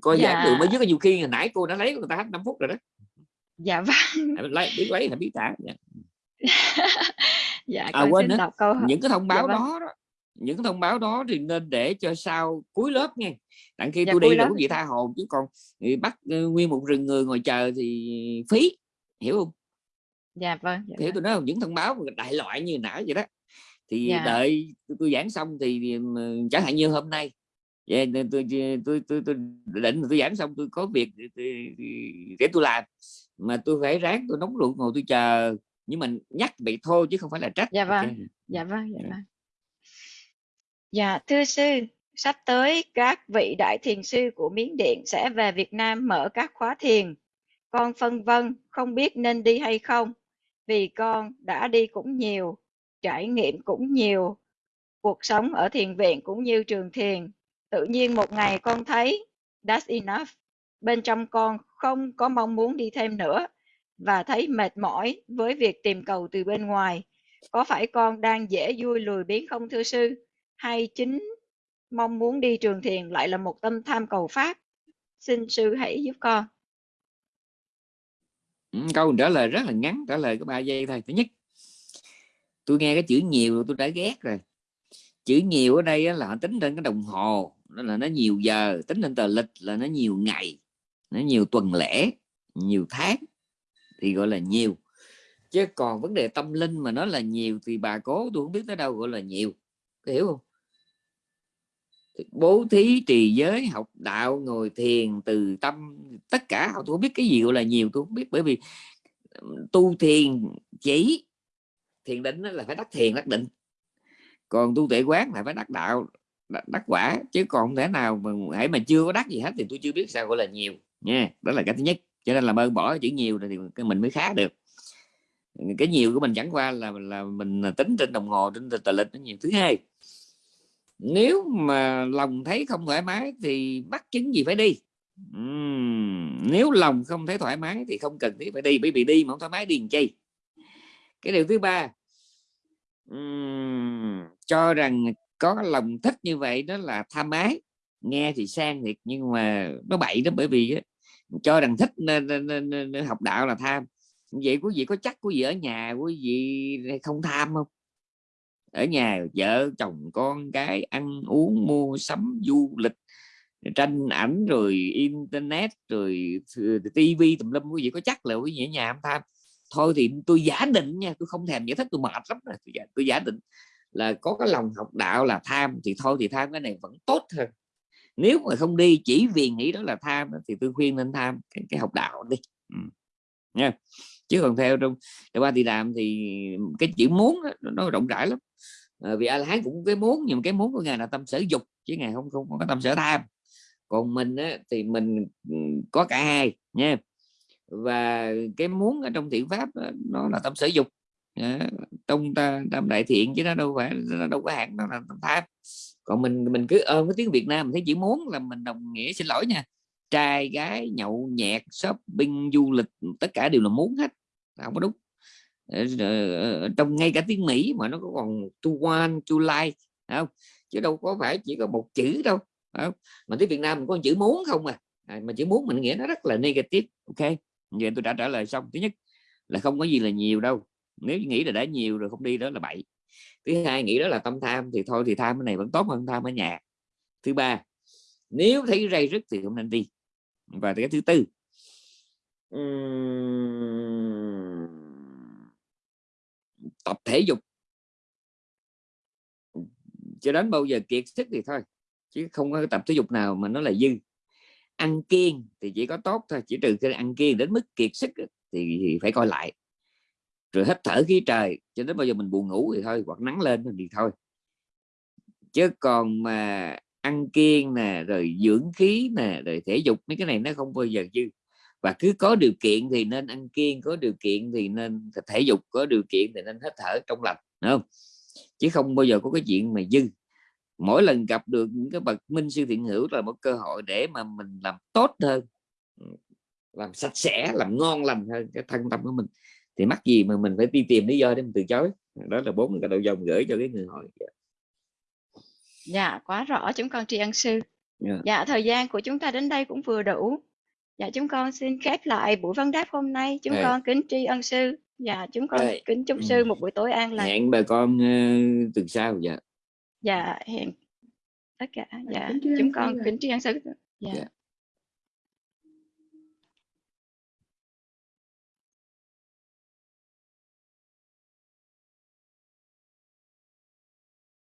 Coi dạ. giảng được mới dưới nhiều khi hồi nãy cô đã lấy người ta hết 5 phút rồi đó. Dạ vâng. Lấy biết lấy là biết trả dạ, (laughs) dạ à, quên nữa. câu hỏi. những cái thông báo dạ, vâng. đó, đó những thông báo đó thì nên để cho sau cuối lớp nha đặng khi dạ, tôi đi là quý vị tha hồn chứ còn bắt uh, nguyên một rừng người ngồi chờ thì phí hiểu không dạ vâng dạ hiểu vâng. tôi nói những thông báo đại loại như nãy vậy đó. Thì dạ. đợi tôi, giảng xong thì chẳng hạn như hôm nay yeah, tôi, tôi, tôi, tôi, tôi định tôi giảng xong tôi có việc để tôi làm. Mà tôi phải ráng tôi nóng ruột ngồi tôi chờ nhưng mình nhắc vậy thôi chứ không phải là trách. Dạ vâng okay. dạ vâng dạ. vâng. Dạ thưa sư sắp tới các vị đại thiền sư của miến điện sẽ về Việt Nam mở các khóa thiền. Con phân vân không biết nên đi hay không vì con đã đi cũng nhiều, trải nghiệm cũng nhiều, cuộc sống ở thiền viện cũng như trường thiền. Tự nhiên một ngày con thấy that's enough. Bên trong con không có mong muốn đi thêm nữa và thấy mệt mỏi với việc tìm cầu từ bên ngoài. Có phải con đang dễ vui lười biếng không thưa sư? Hay chính mong muốn đi trường thiền lại là một tâm tham cầu pháp? Xin sư hãy giúp con. Ừ, câu trả lời rất là ngắn, trả lời có ba giây thôi. Thứ nhất, tôi nghe cái chữ nhiều tôi đã ghét rồi. Chữ nhiều ở đây là họ tính trên cái đồng hồ nó là nó nhiều giờ, tính lên tờ lịch là nó nhiều ngày, nó nhiều tuần lễ, nhiều tháng, thì gọi là nhiều. Chứ còn vấn đề tâm linh mà nó là nhiều thì bà cố tôi không biết tới đâu gọi là nhiều. Có hiểu không? Bố thí trì giới, học đạo, ngồi thiền, từ tâm, tất cả. Tôi không biết cái gì gọi là nhiều, tôi không biết. Bởi vì tu thiền chỉ, thiền định là phải đắc thiền, đắc định. Còn tu tuệ quán là phải đắc đạo, đắc quả. Chứ còn không thể nào mà hãy mà chưa có đắc gì hết thì tôi chưa biết sao gọi là nhiều. Nha, đó là cái thứ nhất. Cho nên là ơn bỏ chữ nhiều thì mình mới khá được. Cái nhiều của mình chẳng qua là là mình à, tính trên đồng hồ, trên tờ lịch nó nhiều. Thứ hai nếu mà lòng thấy không thoải mái thì bắt chứng gì phải đi? Uhm, nếu lòng không thấy thoải mái thì không cần thiết phải đi bởi vì đi mà không thoải mái điền chi? Cái điều thứ ba uhm, cho rằng có lòng thích như vậy đó là tham ái. Nghe thì sang thiệt nhưng mà nó bậy đó bởi vì cho rằng thích nên, nên, nên, nên học đạo là tham. Vậy quý vị có chắc quý vị ở nhà quý vị không tham không? Ở nhà vợ chồng con cái ăn uống mua sắm du lịch tranh ảnh rồi internet rồi tivi tùm lum quý vị có chắc là quý vị ở nhà không tham thôi thì tôi giả định nha tôi không thèm giải thích tôi mệt lắm rồi tôi giả, tôi giả định là có cái lòng học đạo là tham thì thôi thì tham cái này vẫn tốt hơn. Nếu mà không đi chỉ vì nghĩ đó là tham thì tôi khuyên nên tham cái, cái học đạo đi. Ừ. nha chứ còn theo trong trong ba thì đàm thì cái chữ muốn đó, nó rộng rãi lắm. À, vì a la hán cũng cái muốn nhưng mà cái muốn của ngài là tâm sở dục chứ ngài không không có tâm sở tham. Còn mình á, thì mình ừ, có cả hai nha. Và cái muốn ở trong thiện pháp đó, nó là tâm sở dục. À, trong ta tâm đại thiện chứ nó đâu phải nó đâu có hạn nó là tâm tham. Còn mình mình cứ ôm cái tiếng Việt Nam mình thấy chỉ muốn là mình đồng nghĩa xin lỗi nha trai, gái, nhậu nhẹt shopping, du lịch, tất cả đều là muốn hết. Không có đúng. Ờ, ờ, ờ, trong ngay cả tiếng Mỹ mà nó có còn to one, to like không? Chứ đâu có phải chỉ có một chữ đâu không? mà tiếng Việt Nam mình có chữ muốn không à. à mà chữ muốn mình nghĩa nó rất là negative, ok? Vậy tôi đã trả lời xong. Thứ nhất là không có gì là nhiều đâu. Nếu nghĩ là đã nhiều rồi không đi đó là bậy. Thứ hai nghĩ đó là tâm tham thì thôi, thì tham cái này vẫn tốt hơn tham ở nhà. Thứ ba, nếu thấy ray rứt thì không nên đi và cái thứ tư. Tập thể dục. Cho đến bao giờ kiệt sức thì thôi chứ không có tập thể dục nào mà nó là dư. Ăn kiêng thì chỉ có tốt thôi chỉ trừ khi ăn kiêng đến mức kiệt sức thì, thì phải coi lại. Rồi hít thở khí trời cho đến bao giờ mình buồn ngủ thì thôi hoặc nắng lên thì thôi. Chứ còn mà ăn kiêng nè, rồi dưỡng khí nè, rồi thể dục, mấy cái này nó không bao giờ dư. Và cứ có điều kiện thì nên ăn kiêng, có điều kiện thì nên thể dục, có điều kiện thì nên hít thở trong lành, đúng không? Chứ không bao giờ có cái chuyện mà dư. Mỗi lần gặp được những cái bậc minh sư thiện hữu là một cơ hội để mà mình làm tốt hơn, làm sạch sẽ, làm ngon lành hơn cái thân tâm của mình. Thì mắc gì mà mình phải đi tìm lý do để mình từ chối? Đó là bốn cái đầu dòng gửi cho cái người hỏi dạ quá rõ chúng con tri ân sư. Dạ. dạ thời gian của chúng ta đến đây cũng vừa đủ dạ chúng con xin khép lại buổi vấn đáp hôm nay chúng yeah. con kính tri ân sư dạ chúng con yeah. kính chúc sư một buổi tối an lành hẹn bà con uh, tuần sau dạ dạ hẹn tất cả dạ chúng con kính tri ân sư dạ yeah.